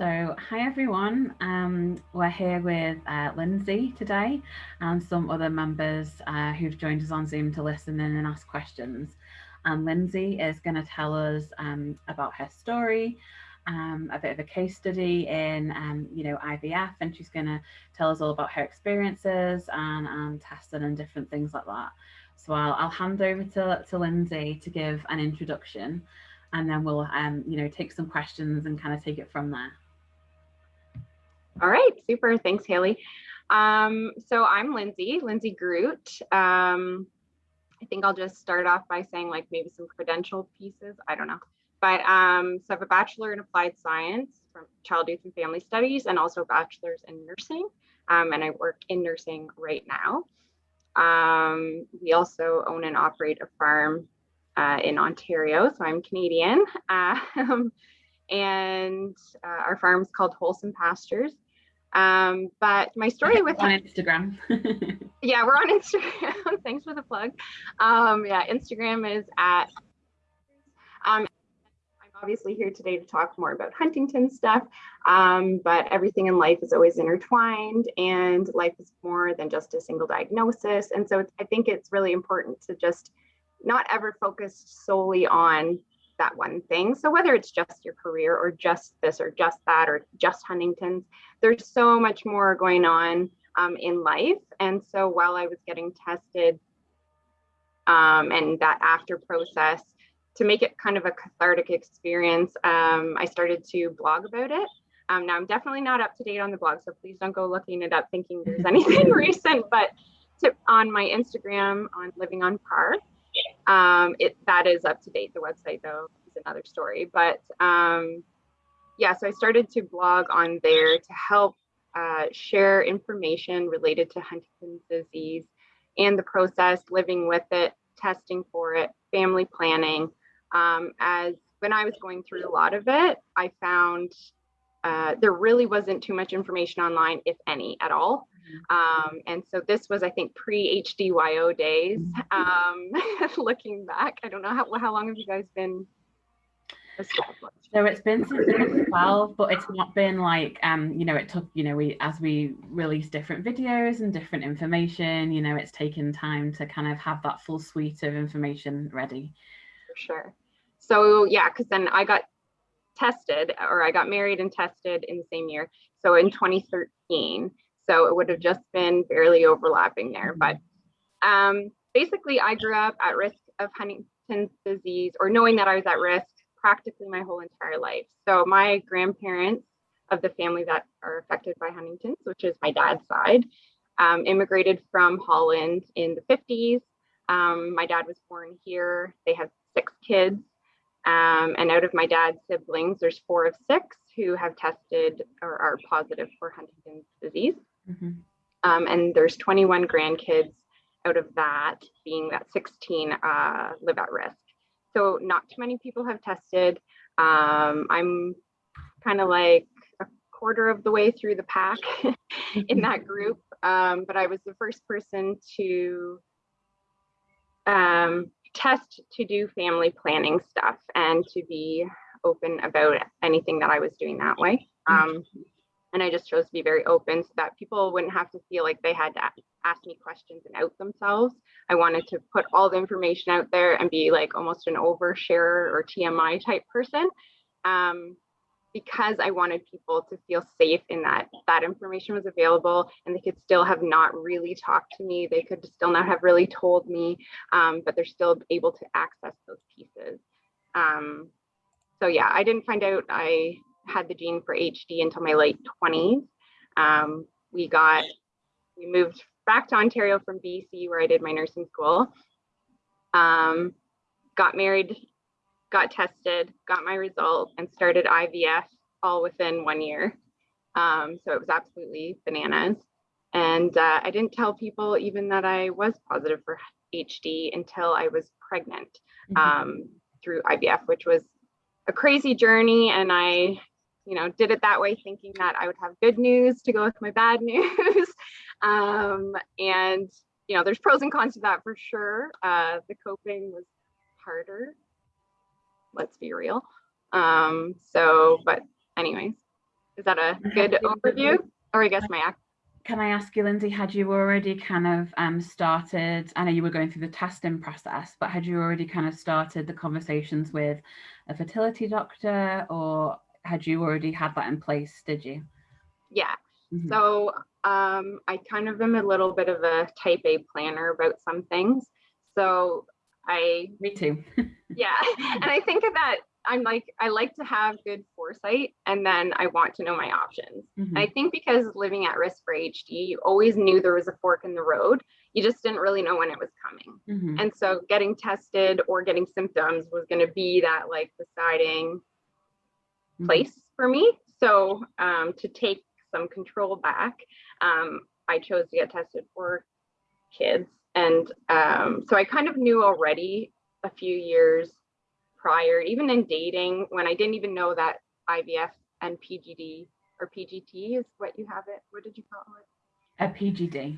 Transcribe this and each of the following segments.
So, hi everyone. Um, we're here with uh, Lindsay today and some other members uh, who've joined us on Zoom to listen in and ask questions. And Lindsay is going to tell us um, about her story, um, a bit of a case study in, um, you know, IVF, and she's going to tell us all about her experiences and, and testing and different things like that. So I'll, I'll hand over to, to Lindsay to give an introduction and then we'll um, you know take some questions and kind of take it from there. All right, super. Thanks, Haley. Um, so I'm Lindsay, Lindsay Groot. Um, I think I'll just start off by saying like maybe some credential pieces. I don't know. But um, so I have a bachelor in applied science from child, youth, and family studies, and also a bachelor's in nursing. Um, and I work in nursing right now. Um, we also own and operate a farm uh, in Ontario, so I'm Canadian. Um, and uh, our farm is called Wholesome Pastures. Um, but my story with on Instagram. yeah, we're on Instagram. Thanks for the plug. Um, yeah, Instagram is at. Um, I'm obviously here today to talk more about Huntington stuff, um, but everything in life is always intertwined, and life is more than just a single diagnosis. And so I think it's really important to just not ever focus solely on that one thing. So whether it's just your career or just this or just that or just Huntington's, there's so much more going on um, in life. And so while I was getting tested um, and that after process, to make it kind of a cathartic experience, um, I started to blog about it. Um, now I'm definitely not up to date on the blog, so please don't go looking it up thinking there's anything recent, but to, on my Instagram on Living on Par, um, it that is up to date. The website though is another story. But um, yeah, so I started to blog on there to help uh, share information related to Huntington's disease and the process, living with it, testing for it, family planning. Um, as when I was going through a lot of it, I found uh, there really wasn't too much information online, if any, at all. Um, and so this was, I think, pre HDYO days. Um, looking back, I don't know how, how long have you guys been? So it's been since 2012, but it's not been like, um, you know, it took, you know, we as we release different videos and different information, you know, it's taken time to kind of have that full suite of information ready. For sure. So yeah, because then I got tested or I got married and tested in the same year. So in 2013. So it would have just been barely overlapping there. But um, basically, I grew up at risk of Huntington's disease or knowing that I was at risk practically my whole entire life. So my grandparents of the family that are affected by Huntington's, which is my dad's side, um, immigrated from Holland in the 50s. Um, my dad was born here. They have six kids. Um, and out of my dad's siblings, there's four of six who have tested or are positive for Huntington's disease. Mm-hmm. Um, and there's 21 grandkids out of that, being that 16 uh, live at risk. So not too many people have tested. Um, I'm kind of like a quarter of the way through the pack in that group, um, but I was the first person to um, test to do family planning stuff and to be open about anything that I was doing that way. Mm-hmm. Um, and I just chose to be very open so that people wouldn't have to feel like they had to ask me questions and out themselves. I wanted to put all the information out there and be like almost an oversharer or TMI type person. Um, because I wanted people to feel safe in that that information was available and they could still have not really talked to me. They could still not have really told me, um, but they're still able to access those pieces. Um, so yeah, I didn't find out I had the gene for HD until my late 20s. Um, we got, we moved back to Ontario from BC where I did my nursing school. Um, got married, got tested, got my result, and started IVF all within one year. Um, so it was absolutely bananas. And uh, I didn't tell people even that I was positive for HD until I was pregnant mm -hmm. through IVF, which was a crazy journey. And I you know, did it that way thinking that I would have good news to go with my bad news. um, and, you know, there's pros and cons to that for sure. Uh, the coping was harder, let's be real. Um, so, but anyways, Is that a good overview? Or I guess my can I ask you, Lindsay, had you already kind of um, started, I know you were going through the testing process, but had you already kind of started the conversations with a fertility doctor or had you already had that in place, did you? Yeah. Mm -hmm. So um, I kind of am a little bit of a type A planner about some things. So I. Me too. yeah. And I think that I'm like, I like to have good foresight and then I want to know my options. Mm-hmm. I think because living at risk for HD, you always knew there was a fork in the road. You just didn't really know when it was coming. Mm-hmm. And so getting tested or getting symptoms was going to be that like deciding mm-hmm. place for me. So um, to take some control back, um, I chose to get tested for kids. And um, so I kind of knew already a few years prior, even in dating, when I didn't even know that IVF and PGD or PGT is what you have it. What did you call it? A PGD.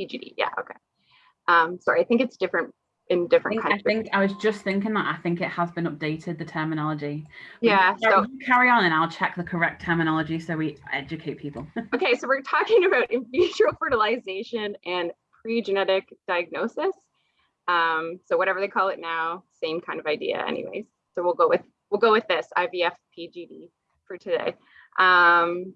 PGD. Yeah. Okay. Um, sorry, I think it's different in different I think, countries. I think I was just thinking that I think it has been updated the terminology. But yeah. So carry on and I'll check the correct terminology so we educate people. okay, so we're talking about in vitro fertilization and pre-genetic diagnosis. Um, so whatever they call it now, same kind of idea anyways. So we'll go with we'll go with this IVF PGD for today. Um,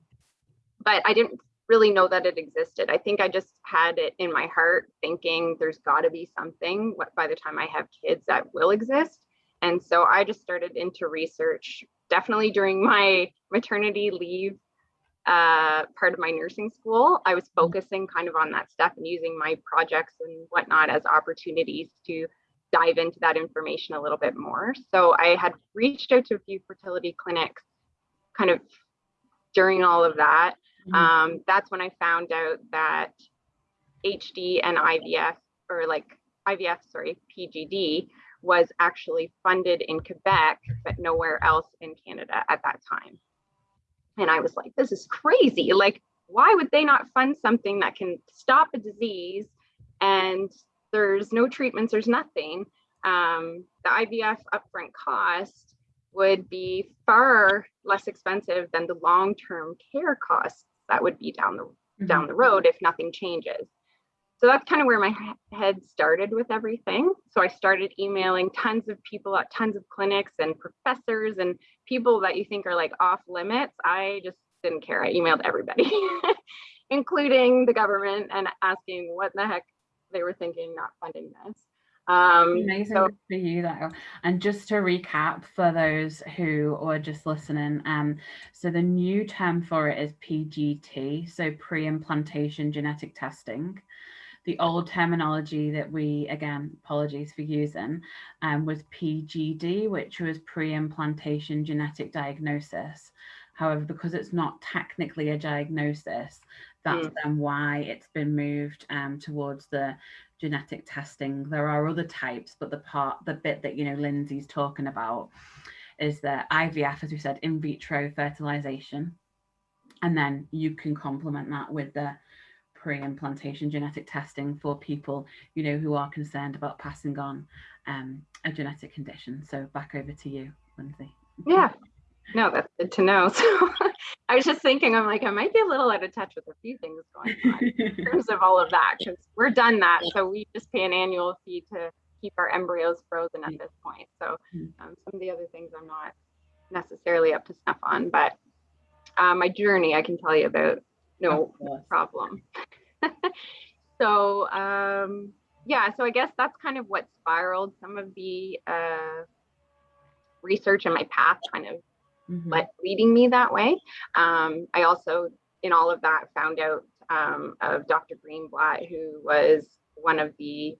but I didn't really know that it existed. I think I just had it in my heart thinking there's got to be something what by the time I have kids that will exist. And so I just started into research definitely during my maternity leave uh, part of my nursing school, I was mm-hmm. focusing kind of on that stuff and using my projects and whatnot as opportunities to dive into that information a little bit more. So I had reached out to a few fertility clinics kind of during all of that. Mm-hmm. Um, that's when I found out that HD and IVF, or like IVF, sorry, PGD, was actually funded in Quebec, but nowhere else in Canada at that time. And I was like, this is crazy. Like, why would they not fund something that can stop a disease and there's no treatments, there's nothing? Um, the IVF upfront cost would be far less expensive than the long-term care costs that would be down the mm -hmm. down the road if nothing changes. So that's kind of where my head started with everything. So I started emailing tons of people at tons of clinics and professors and people that you think are like off limits. I just didn't care. I emailed everybody, including the government and asking what the heck they were thinking not funding this. Um, Amazing so, for you though. And just to recap for those who are just listening, um, so the new term for it is PGT, so pre-implantation genetic testing the old terminology that we, again, apologies for using, um, was PGD, which was pre-implantation genetic diagnosis. However, because it's not technically a diagnosis, that's mm. then why it's been moved um, towards the genetic testing. There are other types, but the part, the bit that, you know, Lindsay's talking about is the IVF, as we said, in vitro fertilization. And then you can complement that with the pre-implantation genetic testing for people, you know, who are concerned about passing on um, a genetic condition. So back over to you, Lindsay. Yeah, no, that's good to know. So I was just thinking, I'm like, I might be a little out of touch with a few things going on in terms of all of that, because we're done that. So we just pay an annual fee to keep our embryos frozen at this point. So mm. um, some of the other things I'm not necessarily up to snuff on, but uh, my journey I can tell you about no problem. so um, yeah, so I guess that's kind of what spiraled some of the uh, research and my path kind of mm-hmm. let leading me that way. Um, I also, in all of that, found out um, of Dr. Greenblatt, who was one of the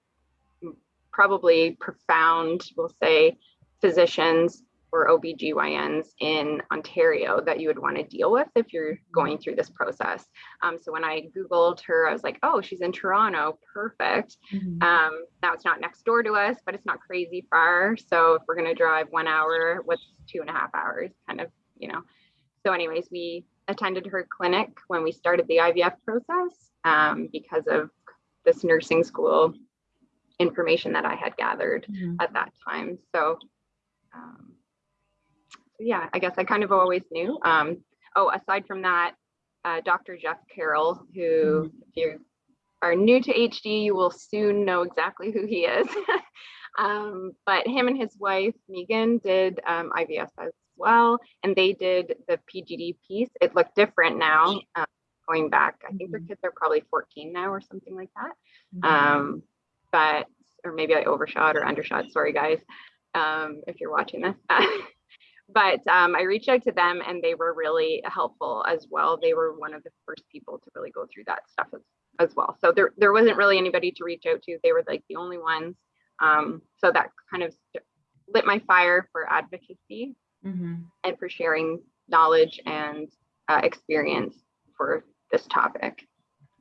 probably profound, we'll say, physicians or OBGYNs in Ontario that you would want to deal with if you're going through this process. Um, so when I Googled her, I was like, oh, she's in Toronto, perfect. Mm-hmm. Um, now it's not next door to us, but it's not crazy far. So if we're going to drive one hour, what's two and a half hours kind of, you know. So anyways, we attended her clinic when we started the IVF process um, because of this nursing school information that I had gathered mm-hmm. at that time. So um, yeah, I guess I kind of always knew. Um, oh, aside from that, uh, Dr. Jeff Carroll, who if you are new to HD, you will soon know exactly who he is. um, but him and his wife, Megan, did um, IVF as well, and they did the PGD piece. It looked different now, um, going back. I think their Mhm. kids are probably 14 now or something like that. Mhm. Um, but, or maybe I overshot or undershot, sorry guys, um, if you're watching this. but um, I reached out to them and they were really helpful as well. They were one of the first people to really go through that stuff as, as well. So there, there wasn't really anybody to reach out to. They were like the only ones. Um, so that kind of lit my fire for advocacy Mhm. and for sharing knowledge and uh, experience for this topic.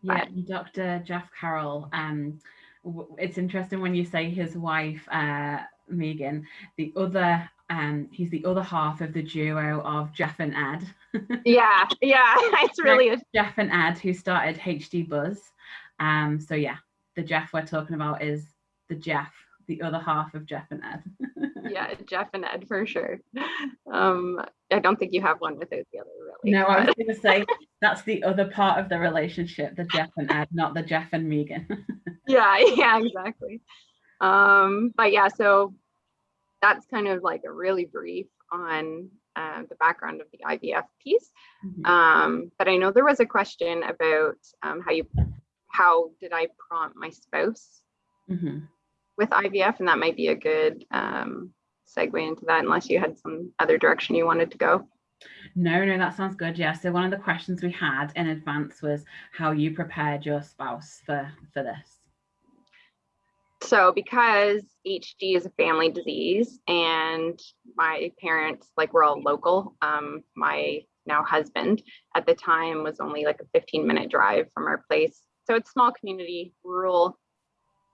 Yeah, and Dr. Jeff Carroll. Um, it's interesting when you say his wife, uh, Megan. The other, um, he's the other half of the duo of Jeff and Ed. Yeah, yeah, it's really a Jeff and Ed, who started HD Buzz. Um, so yeah, the Jeff we're talking about is the Jeff, the other half of Jeff and Ed. yeah, Jeff and Ed for sure. Um, I don't think you have one without the other, really. no, I was going to say that's the other part of the relationship, the Jeff and Ed, not the Jeff and Megan. yeah, yeah, exactly. Um, but yeah, so that's kind of like a really brief on uh, the background of the IVF piece. Mhm. Um, but I know there was a question about um, how you, how did I prompt my spouse Mhm. with IVF, and that might be a good um, segue into that, unless you had some other direction you wanted to go. No, no, that sounds good. Yeah. So one of the questions we had in advance was how you prepared your spouse for for this. So because HD is a family disease and my parents, like we're all local, um, my now husband at the time was only like a 15 minute drive from our place. So it's small community, rural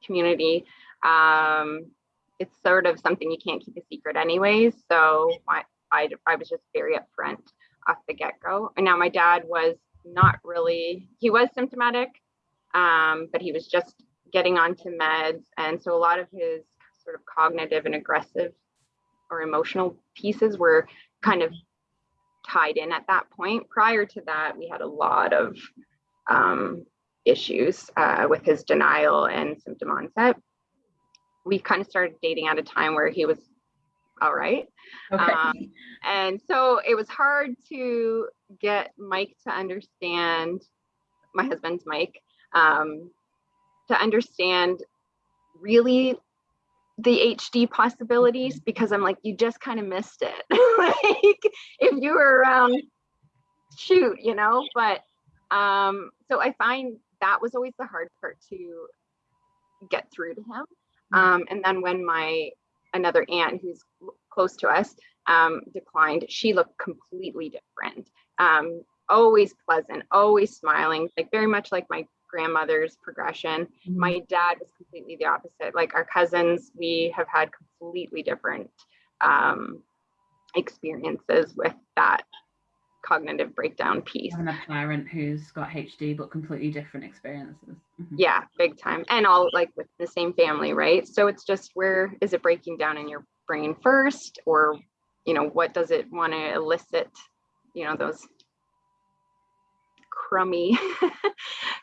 community. Um, it's sort of something you can't keep a secret anyways. So my, I, I was just very upfront off the get-go. And now my dad was not really, he was symptomatic, um, but he was just getting onto meds. And so a lot of his sort of cognitive and aggressive or emotional pieces were kind of tied in at that point. Prior to that, we had a lot of um, issues uh, with his denial and symptom onset. We kind of started dating at a time where he was all right. Okay. Um, and so it was hard to get Mike to understand, my husband's Mike, um, to understand really the HD possibilities because I'm like, you just kind of missed it. like if you were around, shoot, you know, but um, so I find that was always the hard part to get through to him. Um, and then when my another aunt who's close to us um, declined, she looked completely different. Um, always pleasant, always smiling, like very much like my grandmother's progression. Mhm. My dad was completely the opposite. Like our cousins, we have had completely different um, experiences with that cognitive breakdown piece. having a parent who's got HD but completely different experiences. Mhm. Yeah, big time. And all like with the same family, right? So it's just where is it breaking down in your brain first, or you know, what does it want to elicit? You know, those crummy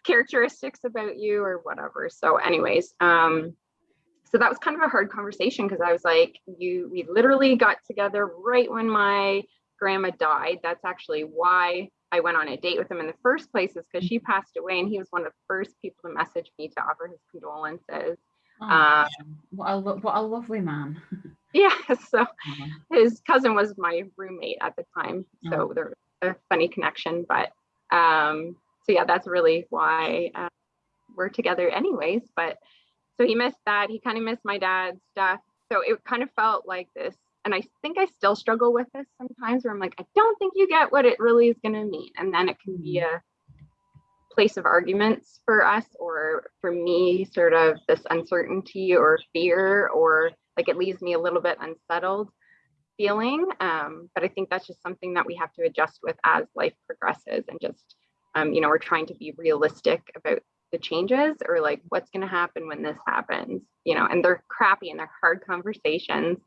characteristics about you or whatever. So, anyways, um, so that was kind of a hard conversation because I was like, you we literally got together right when my grandma died. That's actually why I went on a date with him in the first place, is because she passed away and he was one of the first people to message me to offer his condolences. Aw, Uh, what, a, lo- what a lovely man. Yeah, so his cousin was my roommate at the time. So there was a funny connection. But um, so yeah, that's really why uh, we're together anyways. But so he missed that. He kind of missed my dad's death. So it kind of felt like this. And I think I still struggle with this sometimes where I'm like, I don't think you get what it really is going to mean. And then it can be a place of arguments for us or for me, sort of this uncertainty or fear, or like it leaves me a little bit unsettled feeling. Um, but I think that's just something that we have to adjust with as life progresses and just, um, you know, we're trying to be realistic about the changes or like what's going to happen when this happens, you know, and they're crappy and they're hard conversations,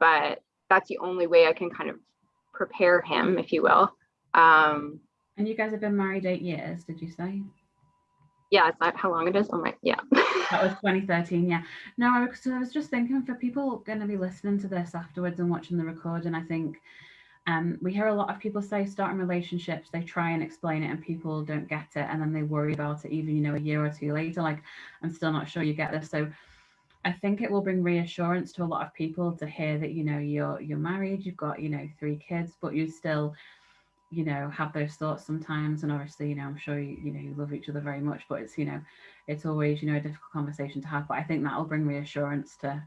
but that's the only way I can kind of prepare him, if you will, Um, And you guys have been married eight years, did you say? yeah, is that how long it is? Oh my, yeah. That was 2013, yeah. No, I was, so I was just thinking for people going to be listening to this afterwards and watching the recording, I think um, we hear a lot of people say starting relationships, they try and explain it and people don't get it. And then they worry about it even, you know, a year or two later, like, I'm still not sure you get this. So I think it will bring reassurance to a lot of people to hear that, you know, you're, you're married, you've got, you know, three kids, but you still, you know have those thoughts sometimes and obviously you know i'm sure you, you know you love each other very much but it's you know it's always you know a difficult conversation to have but i think that'll bring reassurance to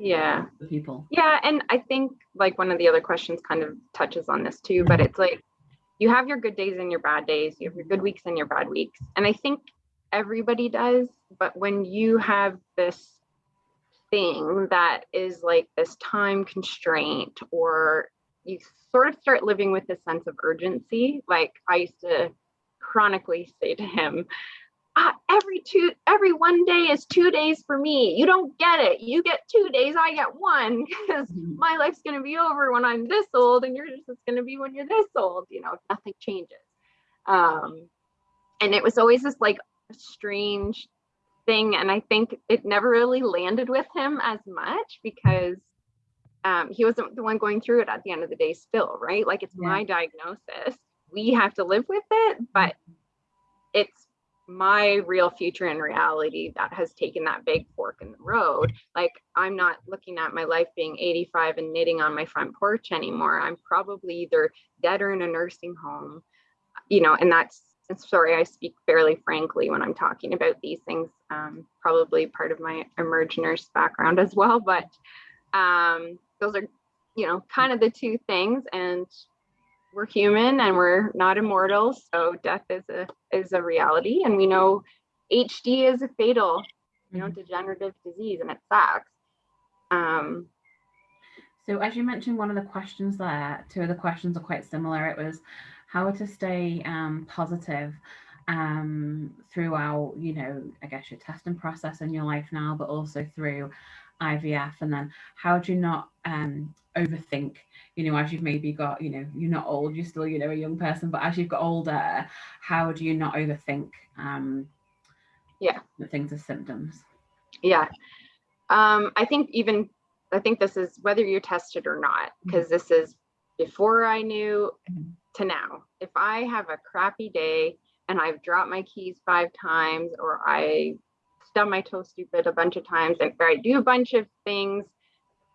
yeah the people yeah and i think like one of the other questions kind of touches on this too but it's like you have your good days and your bad days you have your good weeks and your bad weeks and i think everybody does but when you have this thing that is like this time constraint or you sort of start living with this sense of urgency. Like I used to chronically say to him, ah, every two, every one day is two days for me. You don't get it. You get two days, I get one because Mhm. my life's going to be over when I'm this old and yours is going to be when you're this old, you know, if nothing changes. Um, and it was always this like strange thing. And I think it never really landed with him as much because um, he wasn't the one going through it at the end of the day still, right? Like it's Yeah. my diagnosis. We have to live with it, but it's my real future and reality that has taken that big fork in the road. Like I'm not looking at my life being 85 and knitting on my front porch anymore. I'm probably either dead or in a nursing home, you know, and that's sorry, I speak fairly frankly when I'm talking about these things. Um, probably part of my emerge nurse background as well, but um, those are, you know, kind of the two things. And we're human and we're not immortal, so death is a is a reality. And we know HD is a fatal, you know, degenerative disease, and it sucks. Um, So as you mentioned, one of the questions there, two of the questions are quite similar. It was how to stay um, positive um, throughout, you know, I guess your testing process in your life now, but also through IVF. And then how do you not um, overthink, you know, as you've maybe got, you know, you're not old, you're still, you know, a young person, but as you've got older, how do you not overthink um, Yeah. the things as symptoms? yeah. Um, I think even I think this is whether you're tested or not, because this is before I knew Mhm. to now. If I have a crappy day and I've dropped my keys five times or I stub my toe stupid a bunch of times and or I do a bunch of things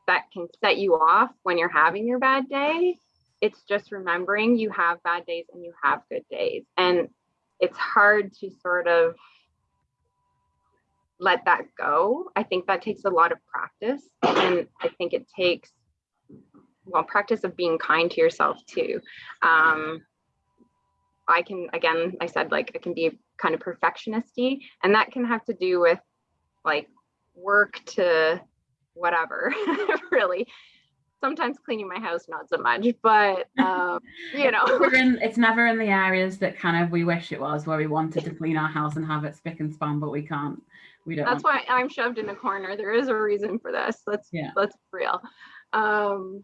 that can set you off when you're having your bad day, it's just remembering you have bad days and you have good days. And it's hard to sort of let that go. I think that takes a lot of practice. And I think it takes, well, practice of being kind to yourself too. Um, I can, again, I said like I can be kind of perfectionisty, and that can have to do with like work to whatever, really. Sometimes cleaning my house, not so much, but um, you know. In- it's never in the areas that kind of we wish it was, where we wanted to clean our house and have it spick and span, but we can't. We don't. That's why I'm shoved in a corner. There is a reason for this. Let's Yeah. let's be real. Um,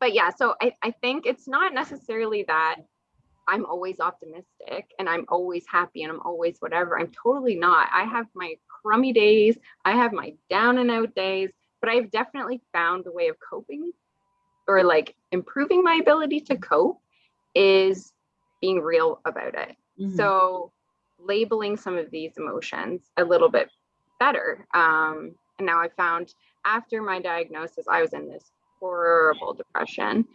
but yeah, so I, I think it's not necessarily that I'm always optimistic and I'm always happy and I'm always whatever. I'm totally not. I have my crummy days, I have my down and out days, but I've definitely found the way of coping or like improving my ability to cope is being real about it. Mhm. So labeling some of these emotions a little bit better. Um, and now I found after my diagnosis, I was in this horrible depression.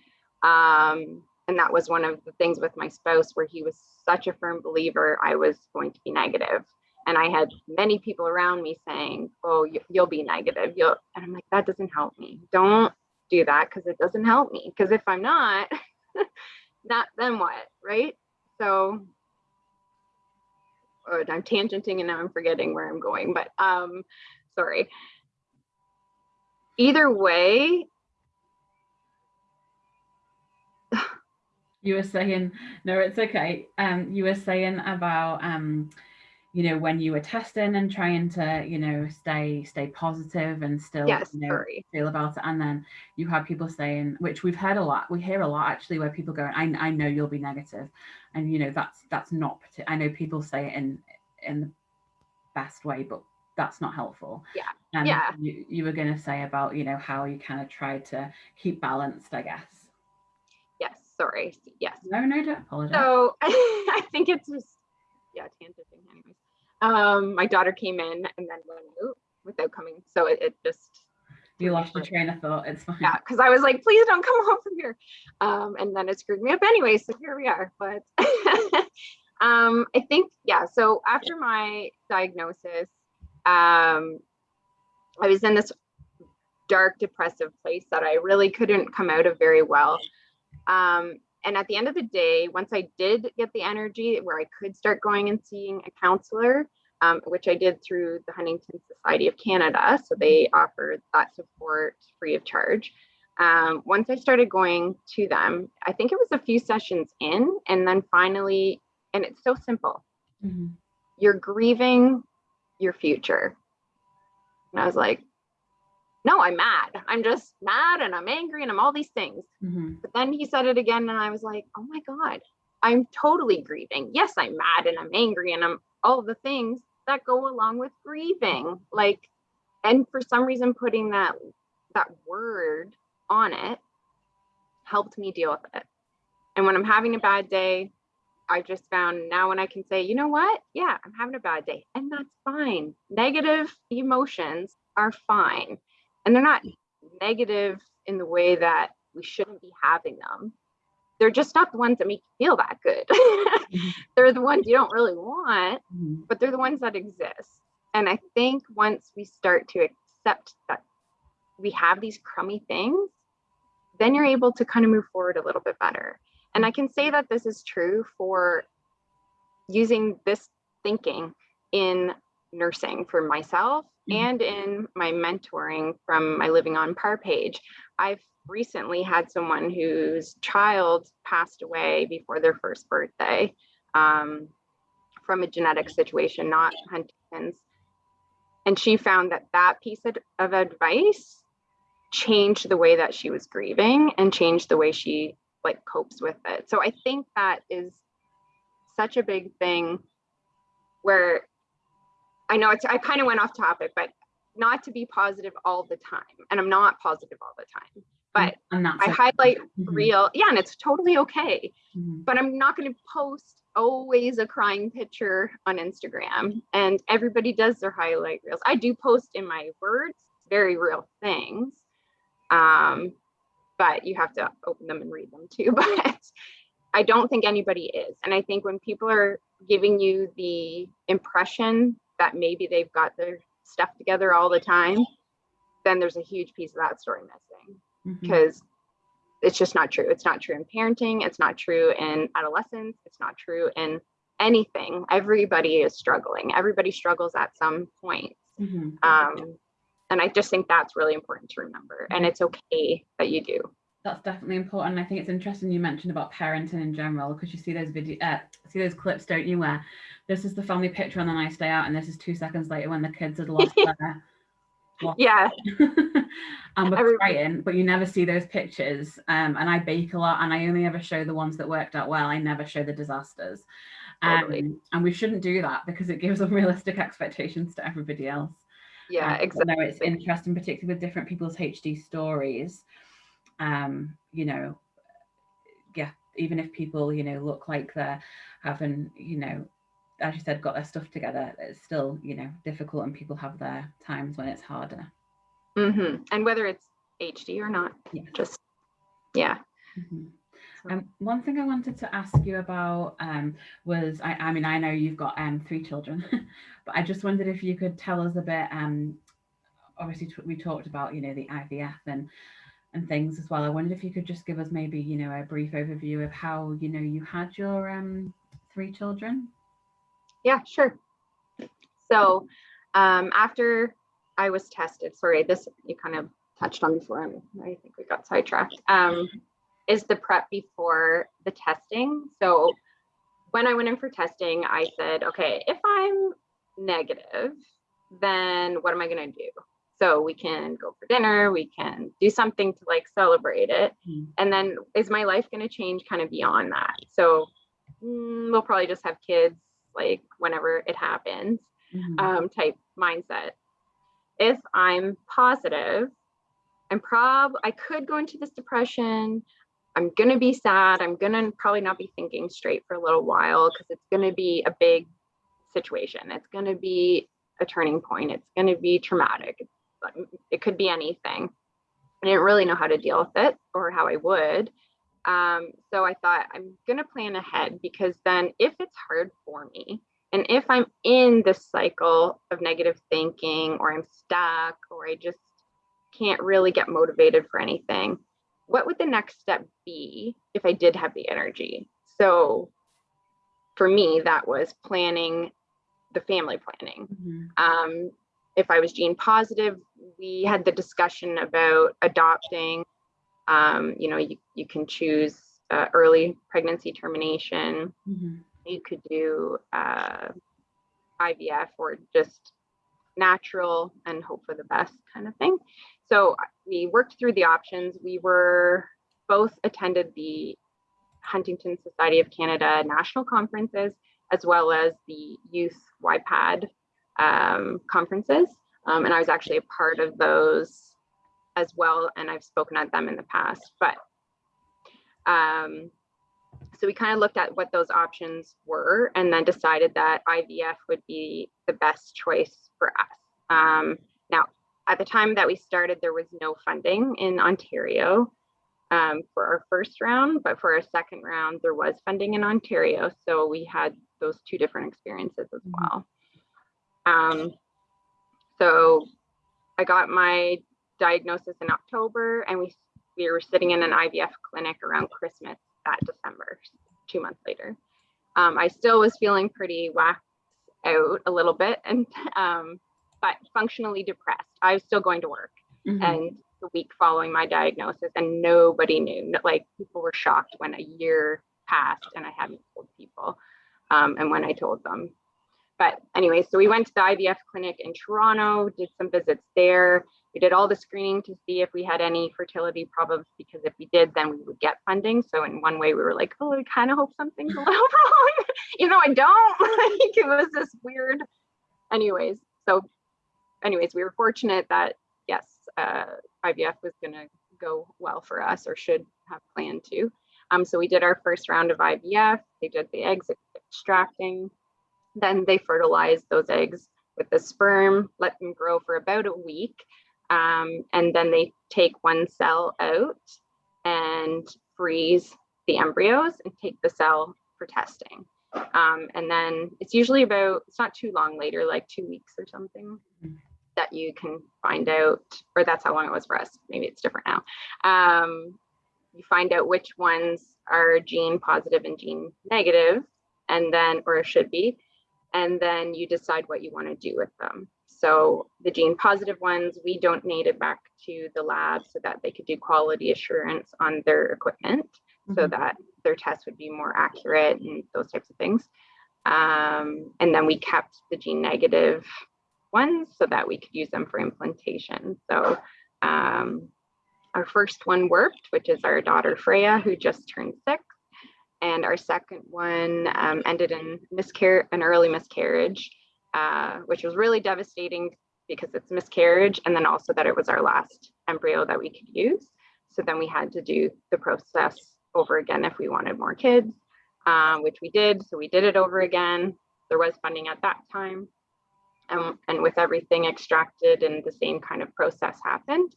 Um, and that was one of the things with my spouse where he was such a firm believer I was going to be negative. And I had many people around me saying, "Oh, you, you'll be negative." You'll, and I'm like, that doesn't help me. Don't do that because it doesn't help me. Because if I'm not, not then what, right? So oh, I'm tangenting and now I'm forgetting where I'm going, but um, sorry. Either way, You were saying no, it's okay. Um, you were saying about um, you know, when you were testing and trying to, you know, stay stay positive and still Yes, you know, sorry. feel about it. And then you had people saying, which we've heard a lot, we hear a lot actually, where people go, I, I know you'll be negative. And you know, that's that's not I know people say it in in the best way, but that's not helpful. Yeah. And Yeah. you, you were gonna say about, you know, how you kind of try to keep balanced, I guess. Yes, sorry. Yes. No, no, don't apologize. So I think it's just yeah, tangenting anyways. Um, my daughter came in and then went out without coming. So it, it just you lost your train of thought. It's fine. yeah, because I was like, please don't come home from here. Um, and then it screwed me up anyway. So here we are. But um, I think, yeah, so after my diagnosis, um, I was in this dark, depressive place that I really couldn't come out of very well. Um, and at the end of the day, once I did get the energy where I could start going and seeing a counselor, um, which I did through the Huntington Society of Canada. So they offered that support free of charge. Um, once I started going to them, I think it was a few sessions in, and then finally, and it's so simple Mhm. you're grieving your future. And I was like, no, I'm mad. I'm just mad and I'm angry and I'm all these things. Mhm. But then he said it again, and I was like, oh my God, I'm totally grieving. Yes, I'm mad and I'm angry and I'm all the things that go along with grieving. Like, and for some reason, putting that that word on it helped me deal with it. And when I'm having a bad day, I just found now when I can say, you know what? Yeah, I'm having a bad day. And that's fine. Negative emotions are fine. And they're not negative in the way that we shouldn't be having them. They're just not the ones that make you feel that good. they're the ones you don't really want, Mhm. but they're the ones that exist. And I think once we start to accept that we have these crummy things, then you're able to kind of move forward a little bit better. And I can say that this is true for using this thinking in nursing for myself. And in my mentoring from my Living on Par page. I've recently had someone whose child passed away before their first birthday um, from a genetic situation, not Huntington's. And she found that that piece of, of advice changed the way that she was grieving and changed the way she like copes with it. So I think that is such a big thing where I know it's I kind of went off topic, but not to be positive all the time. And I'm not positive all the time. But and that's I it. highlight Mhm. real, yeah, and it's totally okay. Mhm. But I'm not going to post always a crying picture on Instagram. And everybody does their highlight reels. I do post in my words very real things. Um, but you have to open them and read them too. But I don't think anybody is. And I think when people are giving you the impression that maybe they've got their stuff together all the time, then there's a huge piece of that story missing because it's just not true. It's not true in parenting. It's not true in adolescence. It's not true in anything. Everybody is struggling. Everybody struggles at some point. Mhm. Um, and I just think that's really important to remember. And it's okay that you do. That's definitely important. I think it's interesting you mentioned about parenting in general because you see those video, uh, see those clips, don't you? Where this is the family picture on a nice day out, and this is two seconds later when the kids had lost their Yeah. and we're crying, but you never see those pictures. Um, and I bake a lot, and I only ever show the ones that worked out well. I never show the disasters. Um, Totally. and we shouldn't do that because it gives unrealistic expectations to everybody else. Yeah, Um, exactly. No, it's interesting, particularly with different people's HD stories. Um, you know, yeah, even if people, you know, look like they're having, you know, as you said, got their stuff together, it's still, you know, difficult and people have their times when it's harder. hmm And whether it's HD or not, Yeah. just, yeah. Mhm. Um, one thing I wanted to ask you about um, was, I, I mean, I know you've got um, three children, but I just wondered if you could tell us a bit. Um, obviously, t- we talked about, you know, the IVF and and things as well. I wondered if you could just give us maybe, you know, a brief overview of how, you know, you had your um, three children. Yeah, sure. So um, after I was tested, sorry, this you kind of touched on before. I'm, I think we got sidetracked. Um, is the prep before the testing. So when I went in for testing, I said, okay, if I'm negative, then what am I going to do? So we can go for dinner, we can do something to like celebrate it. Mhm. And then is my life going to change kind of beyond that? So mm, we'll probably just have kids like whenever it happens Mhm. um, type mindset. If I'm positive, I'm prob I could go into this depression. I'm gonna be sad. I'm gonna probably not be thinking straight for a little while because it's gonna be a big situation. It's gonna be a turning point. It's gonna be traumatic. It's, it could be anything. I didn't really know how to deal with it or how I would. Um, so I thought I'm gonna plan ahead because then if it's hard for me, and if I'm in this cycle of negative thinking or I'm stuck or I just can't really get motivated for anything, what would the next step be if I did have the energy? So for me, that was planning the family planning. Mhm. Um, if I was gene positive, we had the discussion about adopting. Um, you know, you, you can choose uh, early pregnancy termination Mhm. you could do uh, IVF or just natural and hope for the best kind of thing. So we worked through the options. We were both attended the Huntington Society of Canada national conferences as well as the youth YPAD um, conferences. Um, and I was actually a part of those as well. And I've spoken at them in the past, but um, so we kind of looked at what those options were and then decided that IVF would be the best choice for us. Um, now, at the time that we started, there was no funding in Ontario um, for our first round, but for our second round, there was funding in Ontario. So we had those two different experiences as Mhm. well. Um, so I got my diagnosis in October and we, we were sitting in an IVF clinic around Christmas that December, two months later. Um, I still was feeling pretty waxed out a little bit and um, but functionally depressed. I was still going to work Mhm. and the week following my diagnosis and nobody knew like people were shocked when a year passed and i hadn't told people um, and when i told them but anyway so we went to the ivf clinic in toronto did some visits there we did all the screening to see if we had any fertility problems because if we did then we would get funding so in one way we were like oh i kind of hope something's a little wrong you know, i don't like it was this weird anyways so anyways we were fortunate that yes uh, IVF was going to go well for us or should have planned to. Um, so we did our first round of IVF. They did the eggs extracting. Then they fertilize those eggs with the sperm, let them grow for about a week. Um, and then they take one cell out and freeze the embryos and take the cell for testing. Um, and then it's usually about, it's not too long later, like two weeks or something Mhm. that you can find out, or that's how long it was for us. Maybe it's different now. Um, you find out which ones are gene positive and gene negative, and then, or should be, and then you decide what you want to do with them. So the gene positive ones, we donated back to the lab so that they could do quality assurance on their equipment so Mhm. that their tests would be more accurate and those types of things. Um, and then we kept the gene negative ones so that we could use them for implantation. So um, our first one worked, which is our daughter Freya, who just turned six. And our second one um, ended in miscarriage, an early miscarriage, uh, which was really devastating because it's miscarriage, and then also that it was our last embryo that we could use. So then we had to do the process over again if we wanted more kids, um, which we did. So we did it over again. There was funding at that time. And with everything extracted and the same kind of process happened,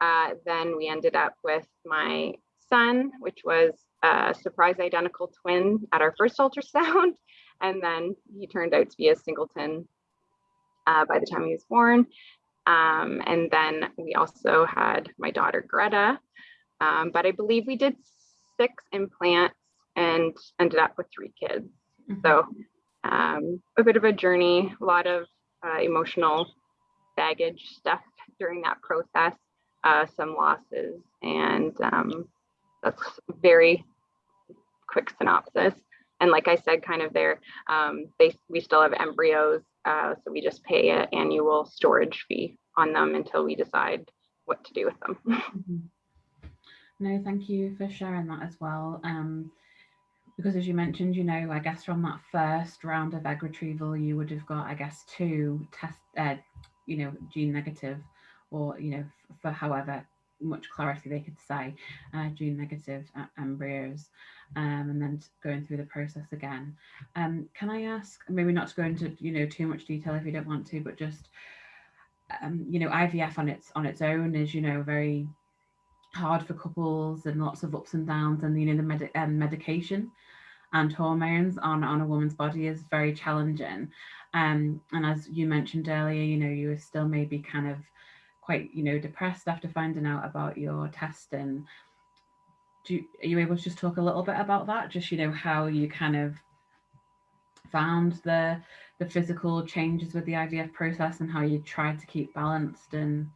uh, then we ended up with my son, which was a surprise identical twin at our first ultrasound. And then he turned out to be a singleton uh, by the time he was born. Um, and then we also had my daughter Greta. Um, but I believe we did six implants and ended up with three kids. Mhm. So um, a bit of a journey, a lot of uh, emotional baggage stuff during that process, uh, some losses, and um, that's very quick synopsis. And like I said, kind of there, um, they we still have embryos Uh, so we just pay an annual storage fee on them until we decide what to do with them. Mhm. No, thank you for sharing that as well. Um, because as you mentioned, you know, I guess from that first round of egg retrieval, you would have got, I guess, two test, uh, you know, gene negative, or you know, for however much clarity they could say, uh, gene negative embryos, um, and then going through the process again. Um, can I ask, maybe not to go into you know too much detail if you don't want to, but just um, you know, IVF on its on its own is you know very hard for couples and lots of ups and downs and you know the med- um, medication and hormones on on a woman's body is very challenging um and as you mentioned earlier you know you were still maybe kind of quite you know depressed after finding out about your testing do you, are you able to just talk a little bit about that just you know how you kind of found the the physical changes with the IVF process and how you tried to keep balanced and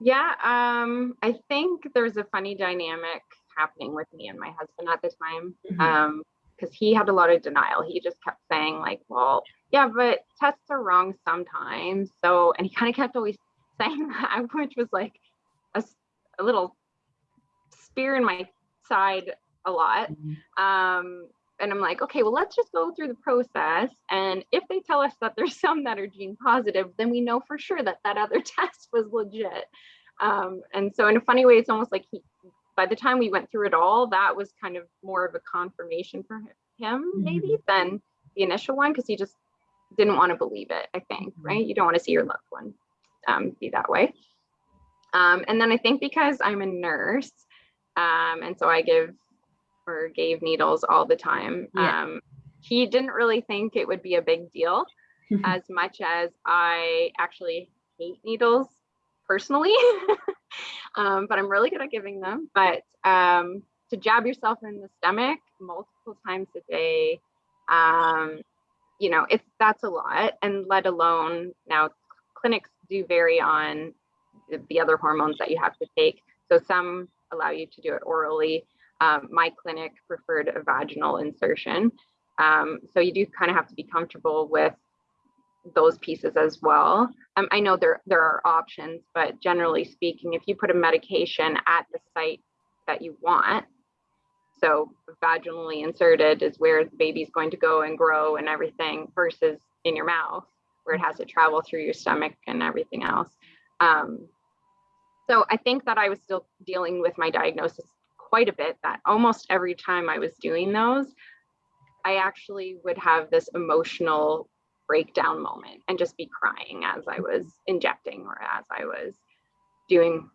Yeah, um, I think there's a funny dynamic happening with me and my husband at the time. Mhm. Um, because he had a lot of denial. He just kept saying, like, well, yeah, but tests are wrong sometimes. So, and he kind of kept always that, which was like a little spear in my side a lot. Mhm. Um, and I'm like, okay, well, let's just go through the process. And if they tell us that there's some that are gene positive, then we know for sure that that other test was legit. Um, and so, in a funny way, it's almost like he, by the time we went through it all, that was kind of more of a confirmation for him, maybe, than the initial one, because he just didn't want to believe it, I think, Mhm. right? You don't want to see your loved one um, be that way. Um, and then I think because I'm a nurse, um, and so I give or gave needles all the time. Yeah. Um, he didn't really think it would be a big deal as much as I actually hate needles personally. um, but I'm really good at giving them. But um, to jab yourself in the stomach multiple times a day, um, you know, it's that's a lot. And let alone now clinics do vary on the, the other hormones that you have to take. So some allow you to do it orally. Um, my clinic preferred a vaginal insertion. Um, so you do kind of have to be comfortable with those pieces as well. Um, I know there there are options, but generally speaking, if you put a medication at the site that you want, so vaginally inserted is where the baby's going to go and grow and everything, versus in your mouth where it has to travel through your stomach and everything else. Um, so I think that I was still dealing with my diagnosis quite a bit. That almost every time I was doing those, I actually would have this emotional breakdown moment and just be crying as I was injecting or as I was doing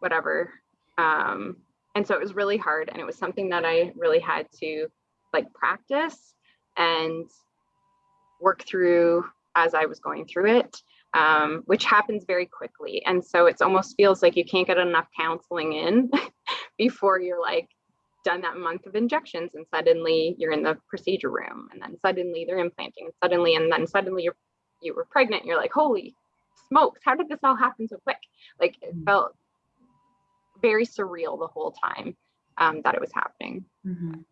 whatever. Um, and so it was really hard. And it was something that I really had to like practice and work through as I was going through it, um, which happens very quickly. And so it's almost feels like you can't get enough counseling in before you're like done that month of injections and suddenly you're in the procedure room and then suddenly they're implanting and suddenly and then suddenly you're you were pregnant you're like holy smokes how did this all happen so quick like it Mm. felt very surreal the whole time um, that it was happening Mhm.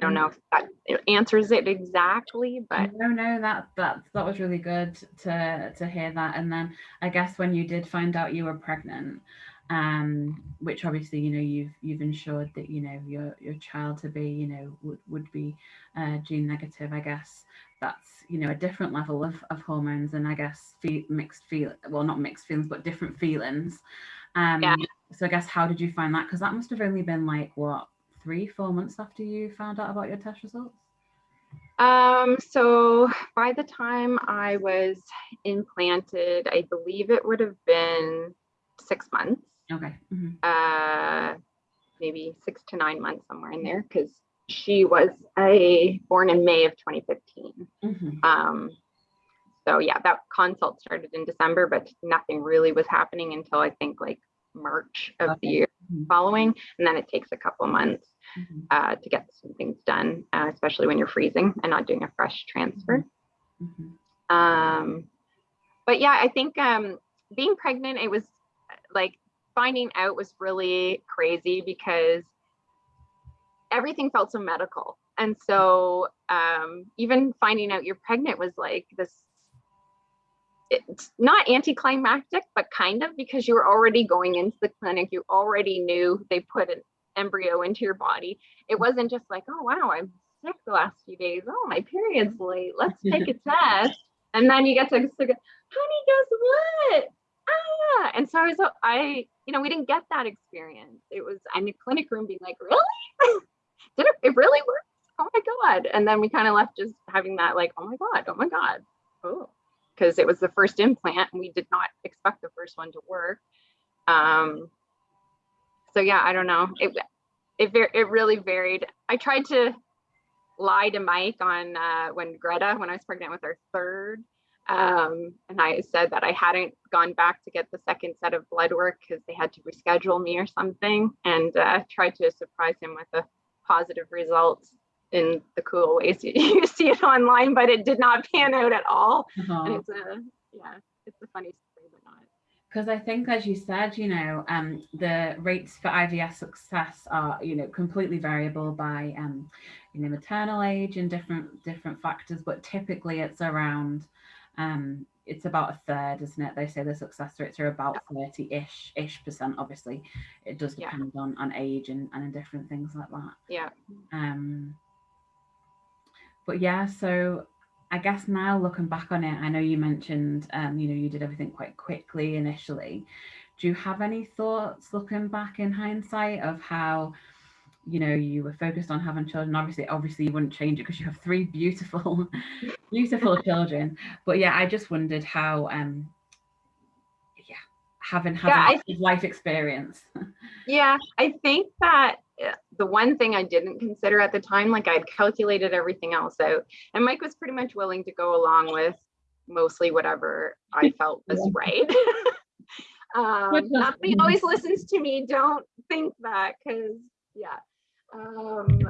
I don't know if that answers it exactly but no no that that that was really good to to hear that. And then i guess when you did find out you were pregnant um which obviously you know you've you've ensured that you know your your child to be you know would, would be uh, gene negative i guess that's you know a different level of, of hormones and i guess fe- mixed feel well not mixed feelings but different feelings. Um Yeah. so i guess how did you find that? Because that must have only been like what three four months after you found out about your test results Um, so by the time I was implanted, I believe it would have been six months, okay mhm. uh, maybe six to nine months, somewhere in there, because she was a born in May of 2015. Mhm. Um, so yeah, that consult started in December, but nothing really was happening until I think like March of the year Mhm. following, and then it takes a couple months Mhm. uh, to get some things done, uh, especially when you're freezing and not doing a fresh transfer. Mhm. Um, but yeah, I think um, being pregnant, it was like finding out was really crazy because everything felt so medical. And so um, even finding out you're pregnant was like this, it's not anticlimactic, but kind of because you were already going into the clinic. You already knew they put an embryo into your body. It wasn't just like, oh, wow, I'm sick the last few days. Oh, my period's late. Let's take a test. And then you get to, honey, guess what? Ah. And so I was, I, you know, we didn't get that experience. It was, I'm in a clinic room being like, really? Did it, it really work? Oh my God. And then we kind of left just having that like, oh my God, oh my God. Oh, because it was the first implant and we did not expect the first one to work. Um, so yeah, I don't know. It, it, it really varied. I tried to lie to Mike on uh, when Greta, when I was pregnant with our third, um, and I said that I hadn't gone back to get the second set of blood work because they had to reschedule me or something, and uh, tried to surprise him with a positive result in the cool ways you see it online, but it did not pan out at all. Uh-huh. And it's a yeah, it's a funny story, but not. Because I think, as you said, you know, um, the rates for IVF success are, you know, completely variable by, um, you know, maternal age and different different factors. But typically, it's around, um, it's about a third, isn't it? They say the success rates are about thirty-ish ish percent. Obviously, it does depend yeah. on on age and and different things like that. Yeah. Um. But yeah, so I guess now looking back on it, I know you mentioned, um, you know, you did everything quite quickly initially. Do you have any thoughts looking back in hindsight of how, you know, you were focused on having children? Obviously, obviously you wouldn't change it because you have three beautiful, beautiful children. But yeah, I just wondered how, um, yeah, having having yeah, life experience. yeah, I think that the one thing I didn't consider at the time, like I'd calculated everything else out, and Mike was pretty much willing to go along with mostly whatever I felt was right. um, not that he always listens to me. Don't think that, because yeah. Um,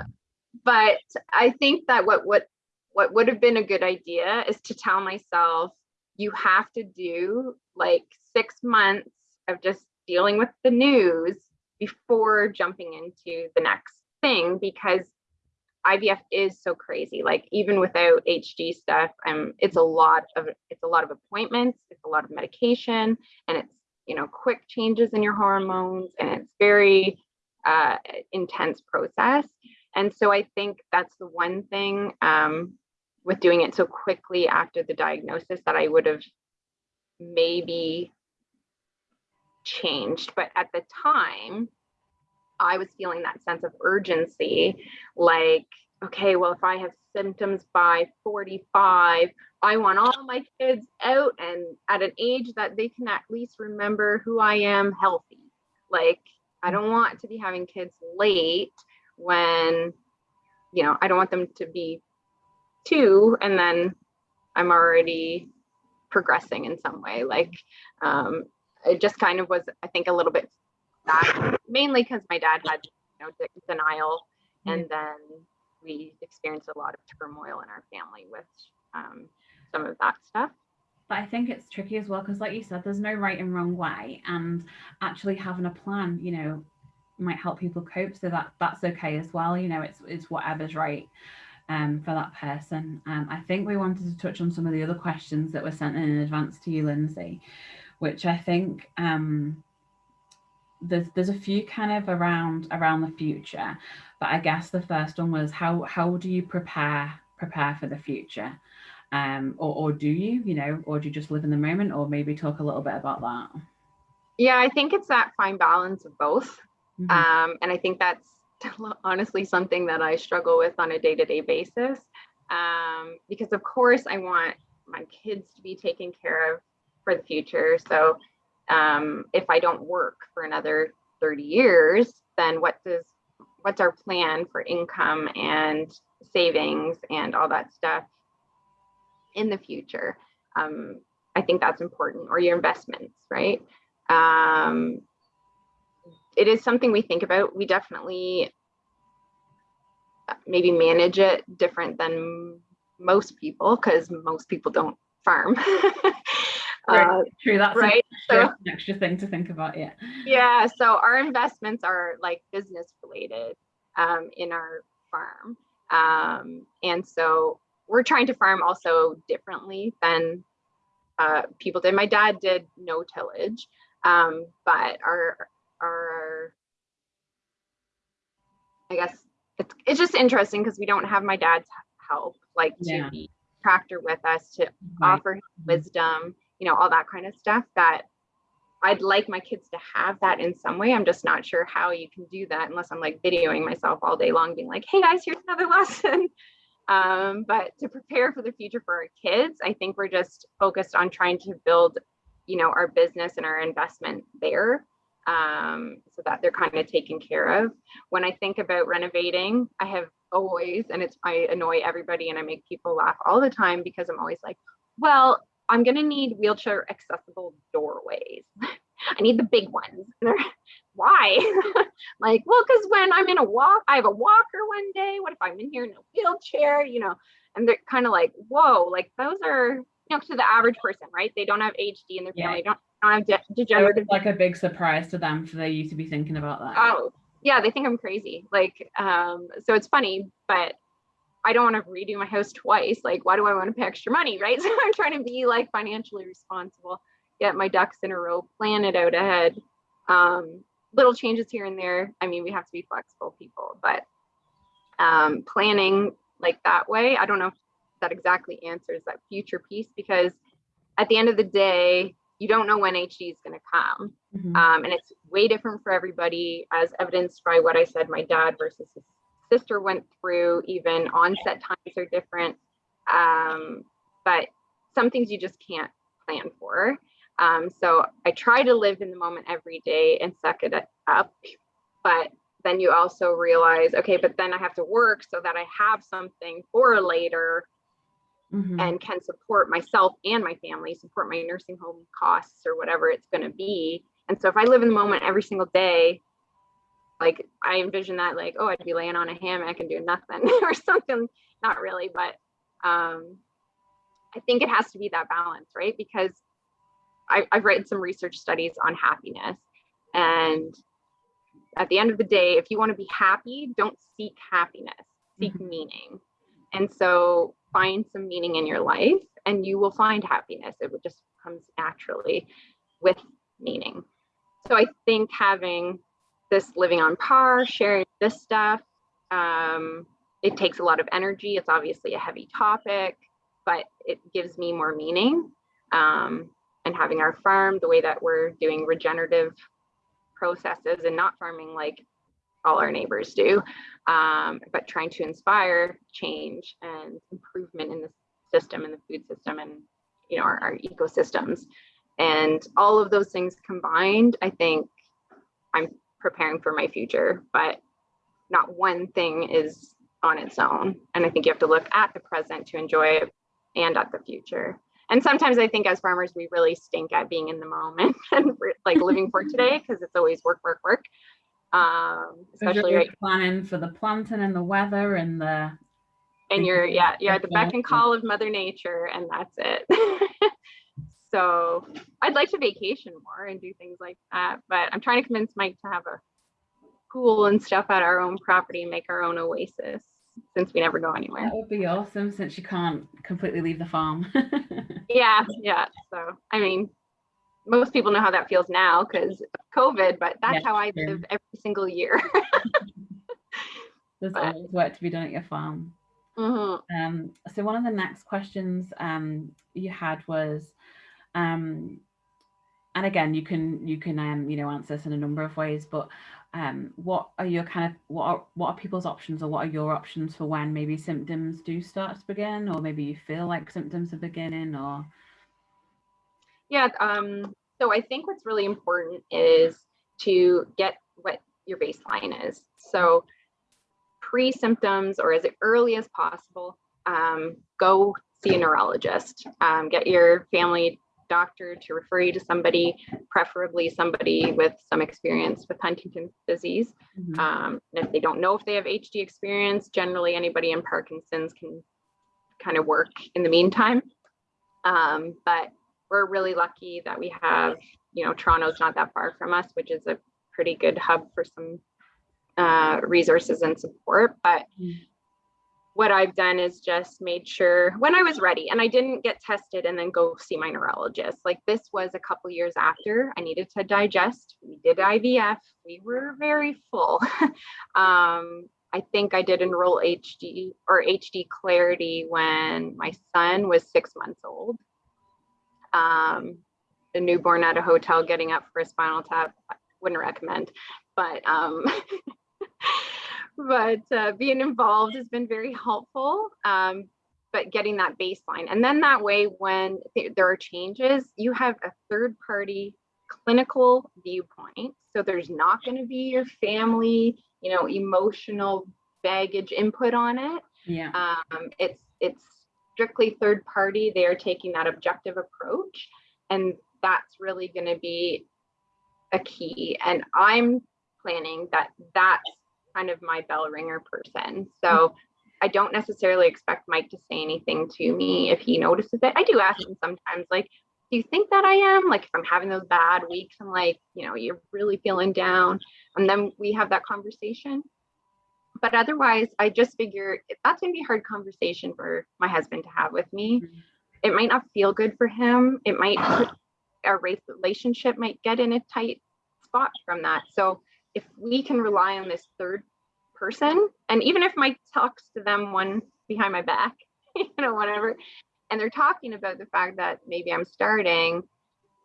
but I think that what what what would have been a good idea is to tell myself you have to do like six months of just dealing with the news before jumping into the next thing because IVF is so crazy. Like even without HD stuff, um, it's a lot of it's a lot of appointments, it's a lot of medication, and it's you know quick changes in your hormones, and it's very uh, intense process. And so I think that's the one thing um, with doing it so quickly after the diagnosis that I would have maybe changed. But at the time, I was feeling that sense of urgency like, okay, well, if I have symptoms by 45, I want all my kids out and at an age that they can at least remember who I am healthy. Like, I don't want to be having kids late when, you know, I don't want them to be two and then I'm already progressing in some way. Like, um, it just kind of was, I think, a little bit that mainly because my dad had you know denial, and then we experienced a lot of turmoil in our family with um, some of that stuff. But I think it's tricky as well because, like you said, there's no right and wrong way, and actually having a plan, you know, might help people cope. So that that's okay as well. You know, it's it's whatever's right um, for that person. Um, I think we wanted to touch on some of the other questions that were sent in, in advance to you, Lindsay, which I think um, there's there's a few kind of around around the future, but I guess the first one was how how do you prepare prepare for the future, um, or or do you you know, or do you just live in the moment, or maybe talk a little bit about that? Yeah, I think it's that fine balance of both, mm-hmm. um, and I think that's honestly something that I struggle with on a day to day basis, um, because of course I want my kids to be taken care of for the future, so um, if I don't work for another 30 years, then what does what's our plan for income and savings and all that stuff in the future? Um, I think that's important, or your investments, right? Um, it is something we think about. We definitely uh, maybe manage it different than most people because most people don't farm. Uh, True, that's right. Extra, so, an extra thing to think about. Yeah. Yeah. So our investments are like business related um, in our farm. Um, and so we're trying to farm also differently than uh, people did. My dad did no tillage, um, but our our I guess it's it's just interesting because we don't have my dad's help, like Yeah. to be tractor with us to Right. offer him wisdom, you know, all that kind of stuff that I'd like my kids to have that in some way. I'm just not sure how you can do that unless I'm like videoing myself all day long, being like, hey guys, here's another lesson. Um, but to prepare for the future for our kids, I think we're just focused on trying to build, you know, our business and our investment there um, so that they're kind of taken care of. When I think about renovating, I have always, and it's, I annoy everybody and I make people laugh all the time because I'm always like, well, I'm gonna need wheelchair accessible doorways. I need the big ones. Why? like, well, because when I'm in a walk, I have a walker one day. What if I'm in here in a wheelchair? You know, and they're kind of like, whoa, like those are, you know, to the average person, right? They don't have HD in their Yeah. family, don't, don't have degenerative it's like a big surprise to them for you to be thinking about that. Oh, yeah, they think I'm crazy. Like, um, so it's funny, but I don't want to redo my house twice. Like, why do I want to pay extra money? Right. So I'm trying to be like financially responsible, get my ducks in a row, plan it out ahead. Um, little changes here and there. I mean, we have to be flexible people, but um, planning like that way, I don't know if that exactly answers that future piece because at the end of the day, you don't know when HD is going to come. Mhm. Um, and it's way different for everybody, as evidenced by what I said my dad versus his sister went through. Even onset times are different. Um, but some things you just can't plan for. Um, so I try to live in the moment every day and suck it up. But then you also realize, okay, but then I have to work so that I have something for later Mhm. and can support myself and my family, support my nursing home costs or whatever it's going to be. And so if I live in the moment every single day, like I envision that like, oh, I'd be laying on a hammock and doing nothing or something. Not really, but um, I think it has to be that balance, right? Because I, I've read some research studies on happiness. And at the end of the day, if you want to be happy, don't seek happiness, seek meaning. And so find some meaning in your life and you will find happiness. It would just comes naturally with meaning. So I think having this living on par, sharing this stuff, um, it takes a lot of energy. It's obviously a heavy topic, but it gives me more meaning. Um, and having our farm, the way that we're doing regenerative processes and not farming like all our neighbors do, um, but trying to inspire change and improvement in the system and the food system and you know our, our ecosystems and all of those things combined i think i'm preparing for my future but not one thing is on its own. And i think you have to look at the present to enjoy it and at the future. And sometimes i think as farmers we really stink at being in the moment and like living for today because it's always work work work. Um especially right planning for the planting and the weather and the and you're yeah you're at the beck and call of mother nature and that's it so i'd like to vacation more and do things like that but i'm trying to convince mike to have a pool and stuff at our own property and make our own oasis since we never go anywhere that would be awesome since you can't completely leave the farm. yeah yeah so i mean most people know how that feels now because covid but that's how i true. live every single year There's But- always work to be done at your farm. Mhm. Um, so one of the next questions um, you had was, um, and again, you can you can um, you know answer this in a number of ways, but um, what are your kind of what are what are people's options or what are your options for when maybe symptoms do start to begin, or maybe you feel like symptoms are beginning, or Yeah, um, so I think what's really important is to get what your baseline is. So pre-symptoms or as early as possible, um, go see a neurologist. Um, get your family doctor to refer you to somebody, preferably somebody with some experience with Huntington's disease. Mhm. Um, and if they don't know if they have HD experience, generally anybody in Parkinson's can kind of work in the meantime. Um, but we're really lucky that we have, you know, Toronto's not that far from us, which is a pretty good hub for some uh, resources and support. But Mm. What I've done is just made sure when I was ready and I didn't get tested and then go see my neurologist. Like this was a couple years after I needed to digest. We did IVF. We were very full. um, I think I did enroll HD or HD Clarity when my son was six months old. Um, the newborn at a hotel getting up for a spinal tap, I wouldn't recommend, but um, but uh, being involved has been very helpful. Um, but getting that baseline, and then that way, when th there are changes, you have a third party clinical viewpoint. So there's not going to be your family, you know, emotional baggage input on it. Yeah. Um, it's it's strictly third party. They are taking that objective approach, and that's really going to be a key. And I'm planning that that's kind of my bell ringer person. So I don't necessarily expect Mike to say anything to me if he notices it. I do ask him sometimes, like, do you think that I am? Like, if I'm having those bad weeks, I'm like, you know, you're really feeling down. And then we have that conversation. But otherwise, I just figure that's going to be a hard conversation for my husband to have with me. Mm-hmm. It might not feel good for him. It might, our relationship might get in a tight spot from that. So if we can rely on this third person, and even if Mike talks to them one behind my back, you know, whatever, and they're talking about the fact that maybe I'm starting,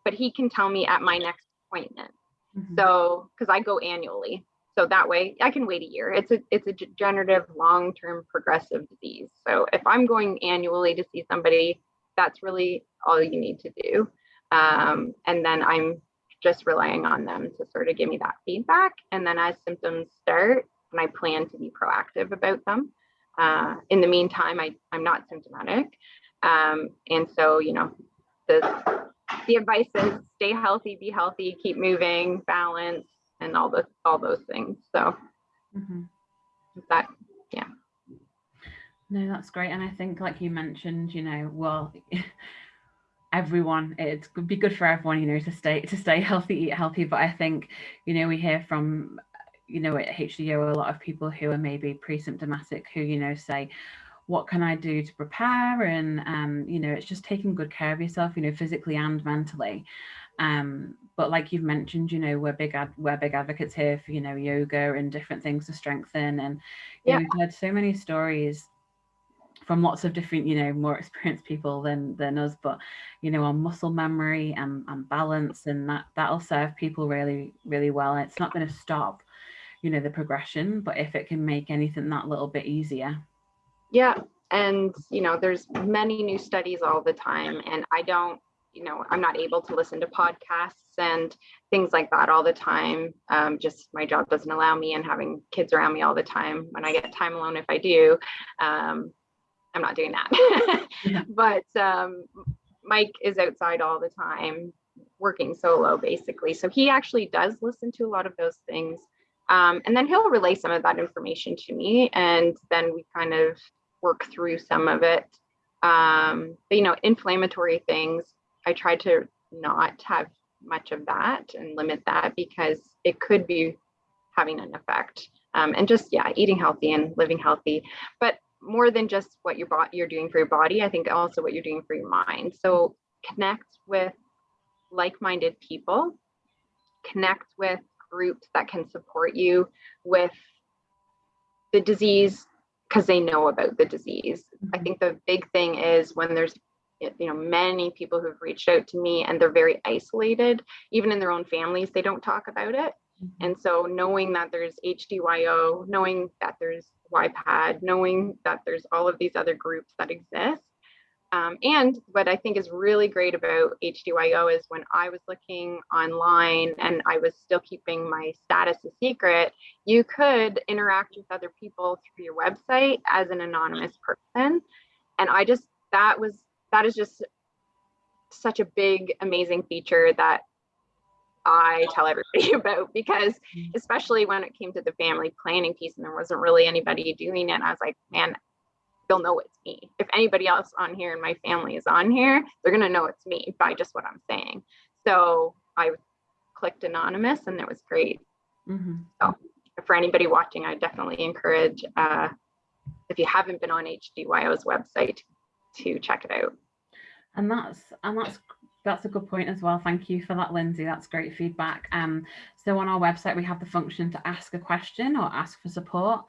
but he can tell me at my next appointment. Mm-hmm. So, because I go annually, so that way I can wait a year. It's a it's a degenerative, long-term, progressive disease. So if I'm going annually to see somebody, that's really all you need to do. Um, and then I'm just relying on them to sort of give me that feedback. And then as symptoms start, and I plan to be proactive about them. Uh, in the meantime, I, I'm not symptomatic. Um, and so, you know, the, the advice is stay healthy, be healthy, keep moving, balance, and all the all those things. So mm-hmm. that, yeah. No, that's great. And I think, like you mentioned, you know, well, everyone. It would be good for everyone you know to stay to stay healthy eat healthy. But i think you know we hear from you know at hdo a lot of people who are maybe pre-symptomatic who you know say what can i do to prepare? And um you know it's just taking good care of yourself you know physically and mentally. Um but like you've mentioned you know we're big ad- we're big advocates here for you know yoga and different things to strengthen. And yeah. know, we've heard so many stories from lots of different, you know, more experienced people than than us, but you know, on muscle memory and, and balance, and that that'll serve people really, really well. And it's not going to stop, you know, the progression, but if it can make anything that little bit easier. Yeah, and you know, there's many new studies all the time, and I don't, you know, I'm not able to listen to podcasts and things like that all the time. Um, just my job doesn't allow me, and having kids around me all the time. When I get time alone, if I do, um, I'm not doing that. but um, Mike is outside all the time working solo basically. So he actually does listen to a lot of those things. Um, and then he'll relay some of that information to me and then we kind of work through some of it. Um, but, you know, inflammatory things, I try to not have much of that and limit that because it could be having an effect. Um, and just yeah, eating healthy and living healthy. But more than just what your you're doing for your body i think also what you're doing for your mind so connect with like-minded people connect with groups that can support you with the disease because they know about the disease mm-hmm. i think the big thing is when there's you know many people who've reached out to me and they're very isolated even in their own families they don't talk about it. And so knowing that there's hdyo knowing that there's YPAD, knowing that there's all of these other groups that exist. Um, and what I think is really great about HDYO is when I was looking online and I was still keeping my status a secret, you could interact with other people through your website as an anonymous person. And I just, that was, that is just such a big, amazing feature that I tell everybody about because mm. especially when it came to the family planning piece and there wasn't really anybody doing it, I was like, man, they'll know it's me. If anybody else on here and my family is on here, they're gonna know it's me by just what I'm saying. So I clicked anonymous and it was great. Mm-hmm. So for anybody watching, I definitely encourage uh, if you haven't been on HDYO's website, to check it out. And that's and that's that's a good point as well. Thank you for that, Lindsay. That's great feedback. Um, so on our website, we have the function to ask a question or ask for support.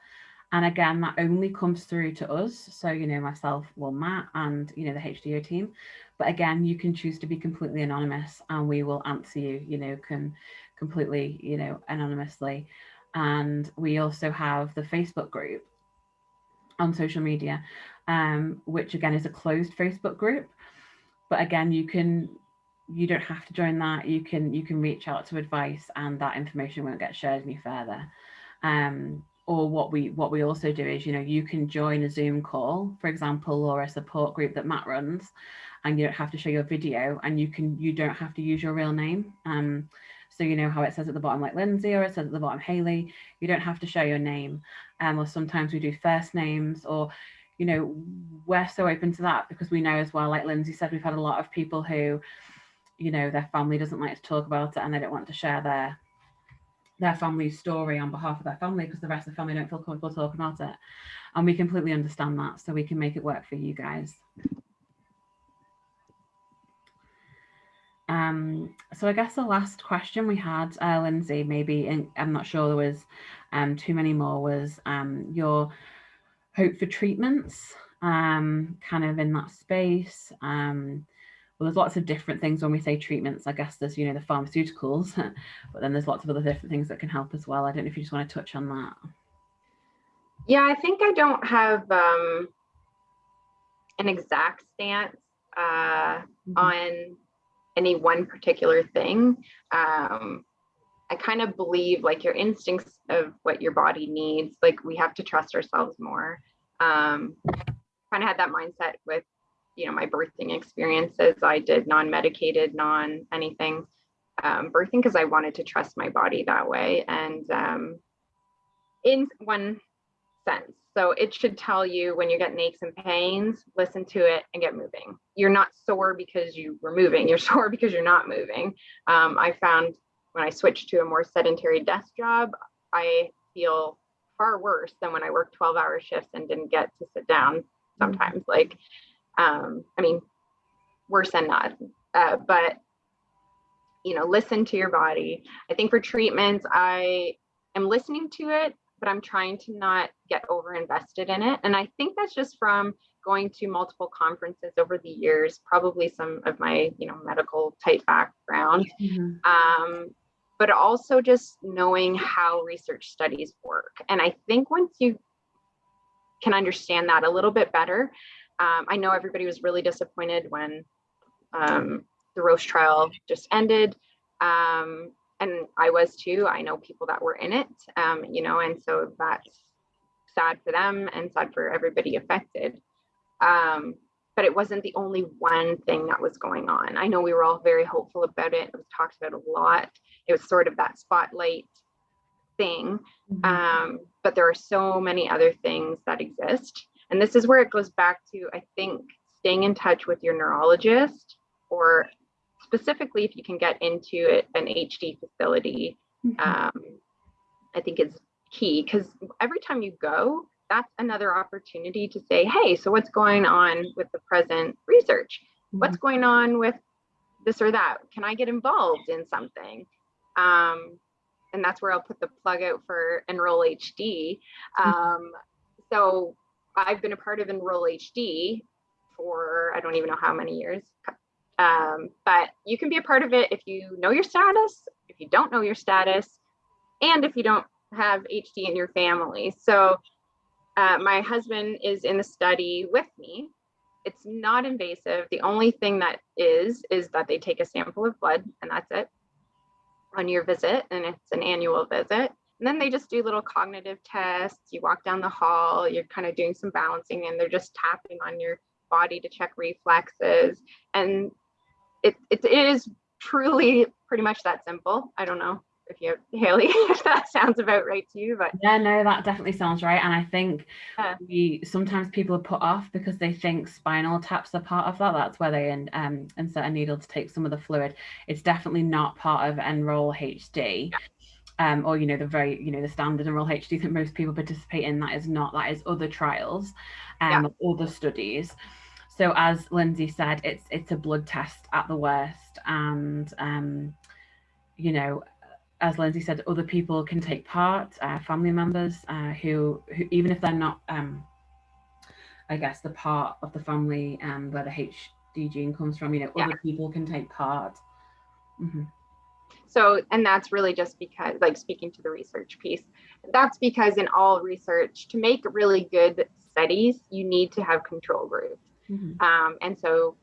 And again, that only comes through to us. So, you know, myself, well, Matt and, you know, the HDO team. But again, you can choose to be completely anonymous and we will answer you, you know, can completely, you know, anonymously. And we also have the Facebook group on social media, um, which again is a closed Facebook group. But again, you can you don't have to join that. You can you can reach out to advice and that information won't get shared any further. Um, or what we what we also do is, you know, you can join a Zoom call, for example, or a support group that Matt runs, and you don't have to show your video and you can you don't have to use your real name. Um, so you know how it says at the bottom like Lindsay or it says at the bottom Haley, you don't have to show your name. Um, or sometimes we do first names or you know, we're so open to that because we know as well, like Lindsay said, we've had a lot of people who, you know, their family doesn't like to talk about it and they don't want to share their their family's story on behalf of their family because the rest of the family don't feel comfortable talking about it. And we completely understand that. So we can make it work for you guys. Um, so I guess the last question we had, uh, Lindsay, maybe, in, I'm not sure there was um, too many more, was um, your hope for treatments um, kind of in that space. Um, well, there's lots of different things when we say treatments. I guess there's, you know, the pharmaceuticals, but then there's lots of other different things that can help as well. I don't know if you just want to touch on that. Yeah, I think I don't have um, an exact stance uh, mm -hmm. on any one particular thing. Um, I kind of believe like your instincts of what your body needs, like we have to trust ourselves more. Um, kind of had that mindset with, you know, my birthing experiences. I did non-medicated, non anything um, birthing because I wanted to trust my body that way. And um, in one sense, so it should tell you when you get aches and pains, listen to it and get moving. You're not sore because you were moving, you're sore because you're not moving. Um, I found when I switched to a more sedentary desk job, I feel far worse than when I worked 12 hour shifts and didn't get to sit down sometimes. Mm-hmm. Like, um, I mean, worse than not. Uh, but, you know, listen to your body. I think for treatments, I am listening to it, but I'm trying to not get over invested in it. And I think that's just from going to multiple conferences over the years, probably some of my, you know, medical type background. Mm-hmm. Um, but also just knowing how research studies work. And I think once you can understand that a little bit better, um, I know everybody was really disappointed when um, the Roche trial just ended. Um, and I was too. I know people that were in it, um, you know, and so that's sad for them and sad for everybody affected. Um, but it wasn't the only one thing that was going on. I know we were all very hopeful about it. It was talked about a lot it was sort of that spotlight thing. Mm-hmm. Um, but there are so many other things that exist. And this is where it goes back to, I think, staying in touch with your neurologist or specifically if you can get into it, an HD facility, mm-hmm. um, I think is key because every time you go, that's another opportunity to say, hey, so what's going on with the present research? Mm-hmm. What's going on with this or that? Can I get involved in something? Um, and that's where I'll put the plug out for Enroll HD. Hmm. Um, so I've been a part of Enroll HD for I don't even know how many years. Um, but you can be a part of it if you know your status, if you don't know your status, and if you don't have HD in your family. So uh, my husband is in the study with me. It's not invasive. The only thing that is, is that they take a sample of blood and that's it on your visit and it's an annual visit. And then they just do little cognitive tests. You walk down the hall, you're kind of doing some balancing and they're just tapping on your body to check reflexes. And it, it is truly pretty much that simple. I don't know if you Haley, if that sounds about right to you, but yeah, no, that definitely sounds right. And I think yeah. we sometimes people are put off because they think spinal taps are part of that. That's where they in, um, insert a needle to take some of the fluid. It's definitely not part of Enroll HD. Um, or you know the very you know the standard enroll HD that most people participate in. That is not that is other trials, um, yeah. other studies. So as Lindsay said, it's it's a blood test at the worst, and um, you know, as Lindsay said, other people can take part, uh, family members uh, who who even if they're not, um, I guess, the part of the family um, where the HD gene comes from, you know, yeah. other people can take part. Mm -hmm. So, and that's really just because, like speaking to the research piece, that's because in all research, to make really good studies, you need to have control groups. Mm -hmm. um, and so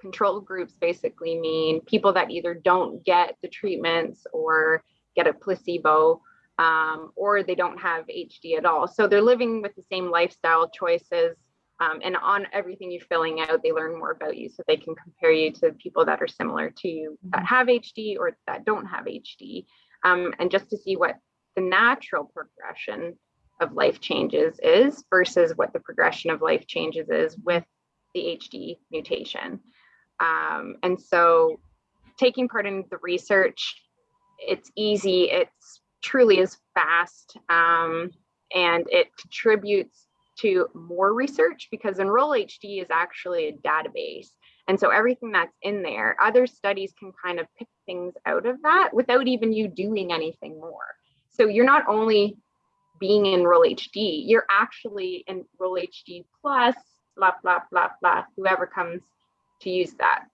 control groups basically mean people that either don't get the treatments or get a placebo um, or they don't have HD at all. So they're living with the same lifestyle choices um, and on everything you're filling out, they learn more about you so they can compare you to people that are similar to you that mm-hmm. have HD or that don't have HD. Um, and just to see what the natural progression of life changes is versus what the progression of life changes is with the HD mutation. Um, and so taking part in the research, it's easy, it's truly is fast, um, and it contributes to more research because Enroll HD is actually a database. And so everything that's in there, other studies can kind of pick things out of that without even you doing anything more. So you're not only being in Enroll HD, you're actually in Enroll HD plus, blah, blah, blah, blah, whoever comes to use that.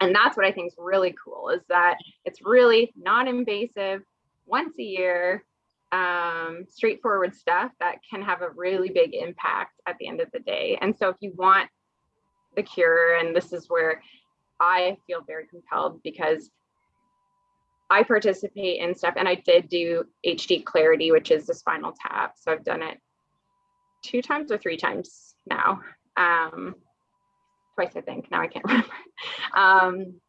And that's what I think is really cool is that it's really non-invasive once a year um, straightforward stuff that can have a really big impact at the end of the day. And so if you want the cure, and this is where I feel very compelled because I participate in stuff and I did do HD Clarity, which is the spinal tap. So I've done it two times or three times now. Um, twice, I think. Now I can't remember. Um,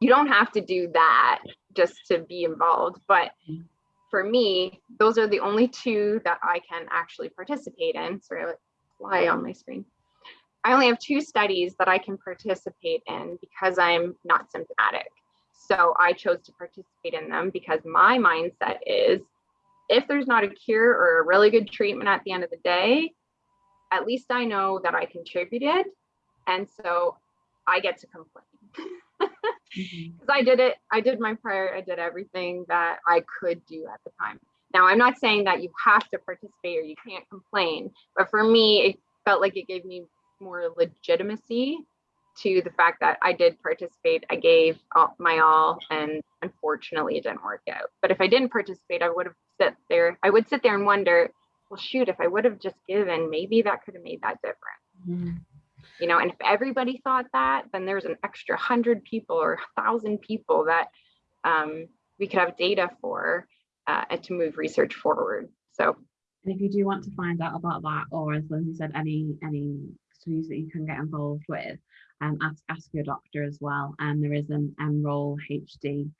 you don't have to do that just to be involved, but mm for me, those are the only two that I can actually participate in. Sorry, I fly on my screen. I only have two studies that I can participate in because I'm not symptomatic. So I chose to participate in them because my mindset is if there's not a cure or a really good treatment at the end of the day, at least I know that I contributed. And so I get to complain. because mm-hmm. I did it. I did my prayer. I did everything that I could do at the time. Now, I'm not saying that you have to participate or you can't complain, but for me, it felt like it gave me more legitimacy to the fact that I did participate. I gave all, my all, and unfortunately, it didn't work out. But if I didn't participate, I would have sit there. I would sit there and wonder, well, shoot, if I would have just given, maybe that could have made that difference. Mm -hmm you know and if everybody thought that then there's an extra hundred people or thousand people that um, we could have data for uh, to move research forward. So and if you do want to find out about that or as lindsay said any any studies that you can get involved with um, ask ask your doctor as well. And there is an enroll hd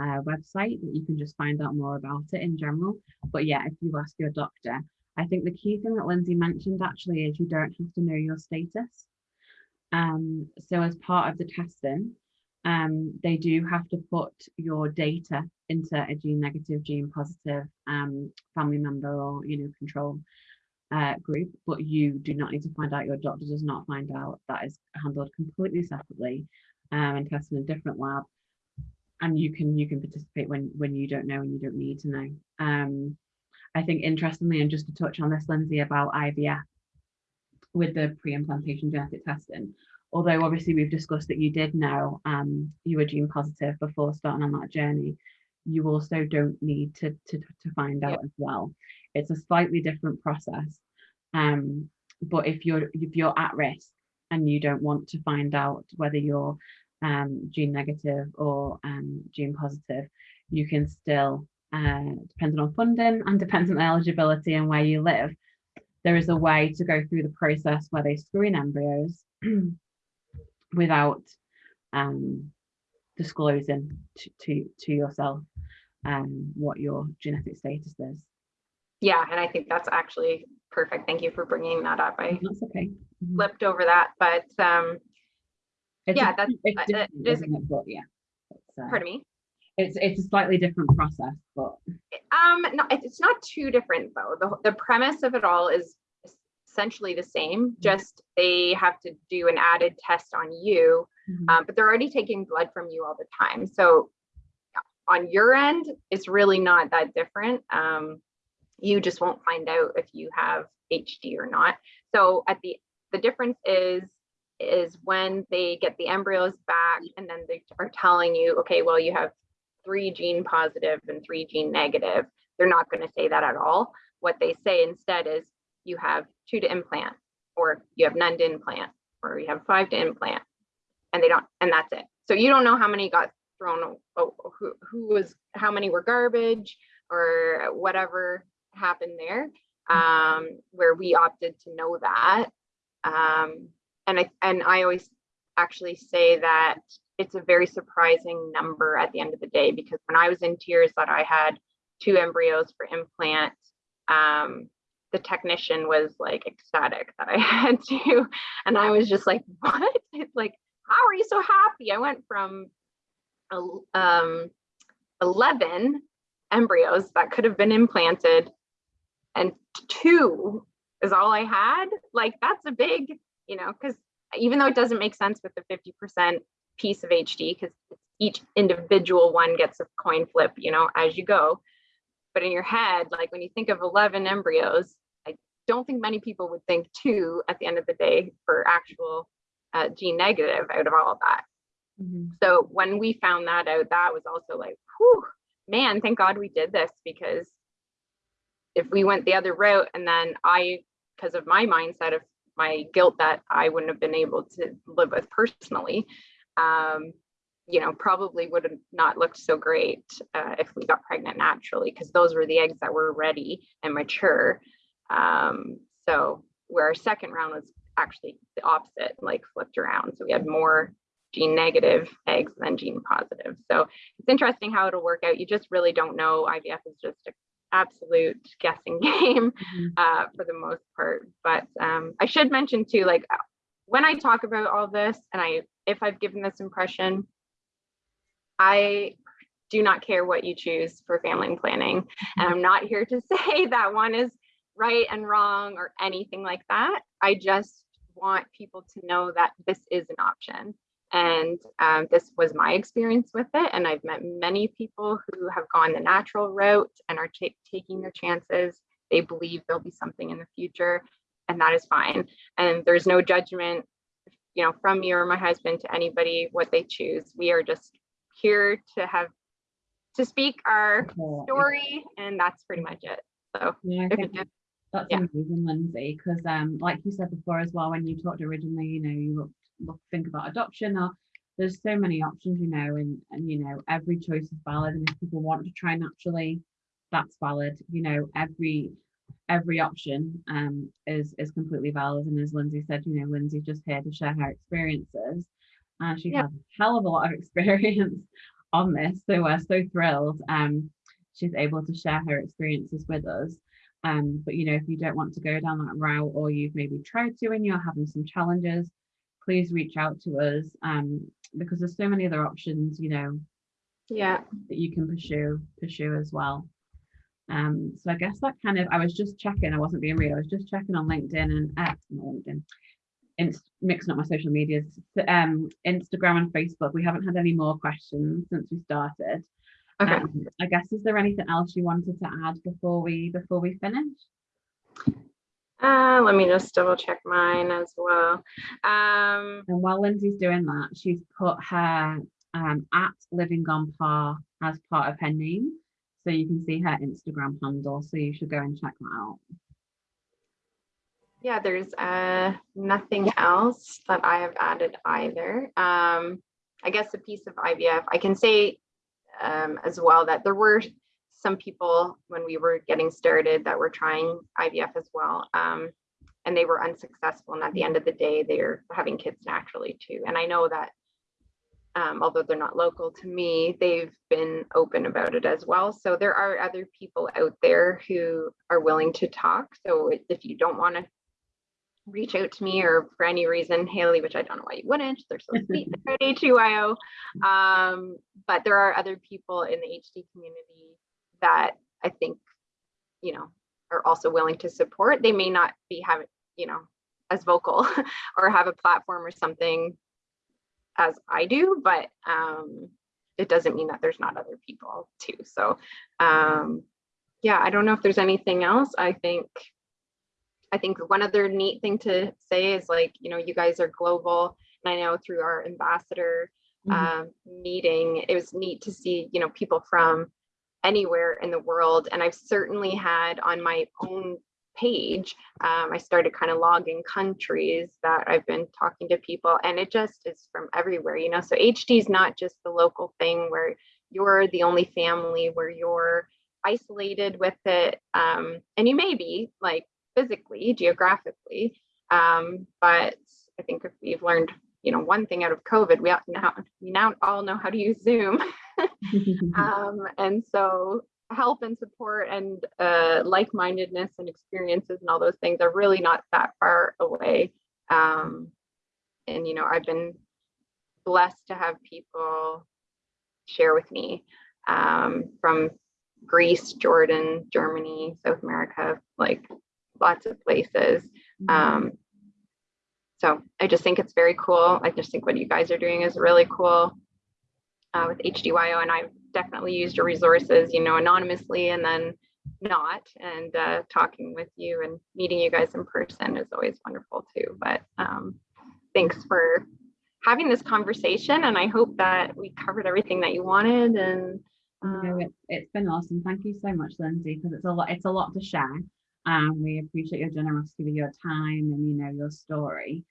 uh, website that you can just find out more about it in general. But yeah if you ask your doctor I think the key thing that Lindsay mentioned actually is you don't have to know your status. Um, so as part of the testing, um, they do have to put your data into a gene negative, gene positive um, family member or you know control uh, group, but you do not need to find out. Your doctor does not find out. That is handled completely separately um, and tested in a different lab. And you can you can participate when when you don't know and you don't need to know. Um, I think interestingly, and just to touch on this, Lindsay, about IVF, with the pre-implantation genetic testing. Although obviously we've discussed that you did know um, you were gene positive before starting on that journey, you also don't need to, to, to find out as well. It's a slightly different process. Um, but if you're if you're at risk and you don't want to find out whether you're um, gene negative or um, gene positive, you can still, uh, depending on funding and depending on eligibility and where you live, there is a way to go through the process where they screen embryos without um, disclosing to, to, to yourself um, what your genetic status is. Yeah, and I think that's actually perfect. Thank you for bringing that up. I that's okay. Mm-hmm. flipped over that, but um, it's yeah, that's it's different, isn't it? But yeah. Uh, pardon me. It's it's a slightly different process, but um, no, it's not too different though. The the premise of it all is essentially the same. Mm-hmm. Just they have to do an added test on you, mm-hmm. um, but they're already taking blood from you all the time. So on your end, it's really not that different. Um, you just won't find out if you have HD or not. So at the the difference is is when they get the embryos back and then they are telling you, okay, well, you have three gene positive and three gene negative. They're not going to say that at all. What they say instead is you have two to implant, or you have none to implant, or you have five to implant, and they don't, and that's it. So you don't know how many got thrown, oh, who, who was, how many were garbage, or whatever happened there, um, where we opted to know that. Um, and I and I always actually say that it's a very surprising number at the end of the day because when I was in tears that I had two embryos for implant, um, the technician was like ecstatic that I had two, and I was just like, what? It's like, how are you so happy? I went from um, 11 embryos that could have been implanted and two is all I had. Like that's a big, you know, because even though it doesn't make sense with the 50% piece of HD, because each individual one gets a coin flip, you know, as you go. But in your head, like when you think of 11 embryos, I don't think many people would think two at the end of the day for actual uh, gene negative out of all of that. Mm -hmm. So when we found that out, that was also like, whew, man, thank God we did this because if we went the other route and then I, because of my mindset of my guilt that I wouldn't have been able to live with personally, um, you know, probably would have not looked so great uh, if we got pregnant naturally, because those were the eggs that were ready and mature. Um, so where our second round was actually the opposite, like flipped around. So we had more gene negative eggs than gene positive. So it's interesting how it'll work out. You just really don't know. IVF is just a absolute guessing game mm-hmm. uh, for the most part. But um, I should mention too, like when I talk about all this, and I if I've given this impression, I do not care what you choose for family planning, and I'm not here to say that one is right and wrong or anything like that. I just want people to know that this is an option and um, this was my experience with it. And I've met many people who have gone the natural route and are taking their chances. They believe there'll be something in the future, and that is fine. And there's no judgment, you know, from me or my husband to anybody what they choose. We are just here to have to speak our story, and that's pretty much it. So yeah, that's yeah. amazing, Lindsay, because um, like you said before as well, when you talked originally, you know, you looked look think about adoption or there's so many options you know and and you know every choice is valid and if people want to try naturally that's valid you know every every option um is is completely valid. And as lindsay said you know lindsay's just here to share her experiences. And she yeah. has a hell of a lot of experience on this. So we're so thrilled um she's able to share her experiences with us. Um but you know if you don't want to go down that route or you've maybe tried to and you're having some challenges please reach out to us um, because there's so many other options, you know, yeah, that you can pursue pursue as well. Um, so I guess that kind of I was just checking, I wasn't being real, I was just checking on LinkedIn and uh, LinkedIn, Inst mixing up my social medias, um, Instagram and Facebook. We haven't had any more questions since we started. Okay. Um, I guess is there anything else you wanted to add before we before we finish? Uh, let me just double check mine as well. Um, and while Lindsay's doing that, she's put her um, at Living on Par as part of her name. So you can see her Instagram handle. So you should go and check that out. Yeah, there's uh, nothing else that I have added either. Um, I guess a piece of IVF, I can say um, as well that there were some people when we were getting started that were trying IVF as well. Um, and they were unsuccessful. And at the end of the day, they're having kids naturally too. And I know that um, although they're not local to me, they've been open about it as well. So there are other people out there who are willing to talk. So if you don't want to reach out to me or for any reason, Haley, which I don't know why you wouldn't, they're so sweet at HDYO. Um, but there are other people in the HD community that I think, you know, are also willing to support. They may not be having, you know, as vocal or have a platform or something as I do, but um, it doesn't mean that there's not other people too. So um, yeah, I don't know if there's anything else. I think I think one other neat thing to say is like, you know, you guys are global. And I know through our ambassador mm -hmm. um, meeting, it was neat to see, you know, people from anywhere in the world. And I've certainly had on my own page, um, I started kind of logging countries that I've been talking to people and it just is from everywhere, you know, so HD is not just the local thing where you're the only family where you're isolated with it. Um, and you may be like physically, geographically. Um, but I think if we've learned, you know, one thing out of COVID, we now we now all know how to use Zoom. um, and so help and support and uh, like-mindedness and experiences and all those things are really not that far away. Um, and you know, I've been blessed to have people share with me um, from Greece, Jordan, Germany, South America, like lots of places. Mm-hmm. Um, so I just think it's very cool. I just think what you guys are doing is really cool uh, with HDYO and I've definitely used your resources, you know, anonymously and then not and uh, talking with you and meeting you guys in person is always wonderful too. But um, thanks for having this conversation and I hope that we covered everything that you wanted and um, no, it, it's been awesome. Thank you so much, Lindsay, because it's a lot, it's a lot to share and we appreciate your generosity with your time and you know your story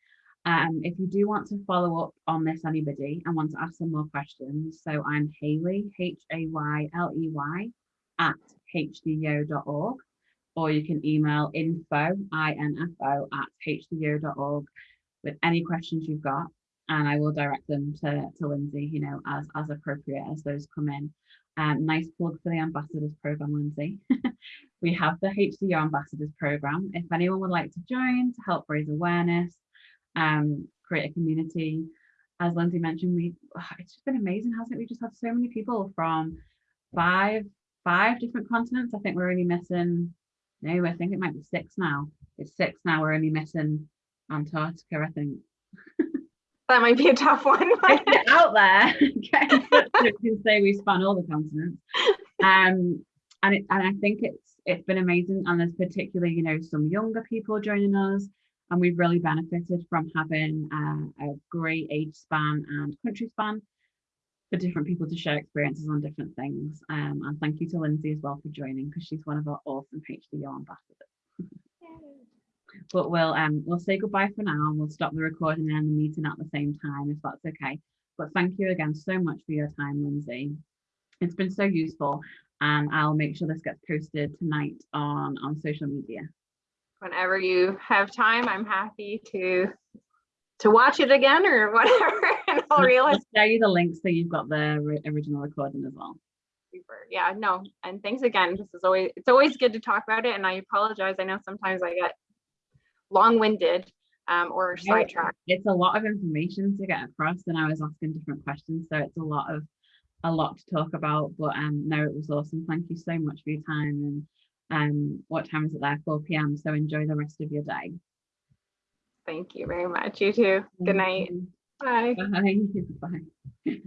um, if you do want to follow up on this anybody and want to ask some more questions so i'm haley h-a-y-l-e-y at hdyo.org, or you can email info info at hdyo.org with any questions you've got and i will direct them to, to lindsay you know as as appropriate as those come in um, nice plug for the ambassadors program, Lindsay. we have the HDYO ambassadors program. If anyone would like to join to help raise awareness, um, create a community, as Lindsay mentioned, we it's just been amazing, hasn't it? We just had so many people from five five different continents. I think we're only missing no, I think it might be six now. It's six now. We're only missing Antarctica, I think. that might be a tough one. Out there. can say we span all the continents. Um, and it, and I think it's it's been amazing. And there's particularly, you know, some younger people joining us, and we've really benefited from having uh, a great age span and country span for different people to share experiences on different things. Um, and thank you to Lindsay as well for joining because she's one of our awesome HDYO ambassadors. but we'll um we'll say goodbye for now and we'll stop the recording and the meeting at the same time if that's okay. But thank you again so much for your time, Lindsay. It's been so useful and I'll make sure this gets posted tonight on, on social media. Whenever you have time, I'm happy to to watch it again or whatever. and I'll realize. I'll share you the links so you've got the original recording as well. Super. Yeah, no. And thanks again. This is always, it's always good to talk about it. And I apologize. I know sometimes I get long-winded um, or sidetracked. It's a lot of information to get across and I was asking different questions. So it's a lot of a lot to talk about. But um no, it was awesome. Thank you so much for your time. And um what time is it there? 4 p.m. So enjoy the rest of your day. Thank you very much. You too. Good night. Bye. Bye. Bye.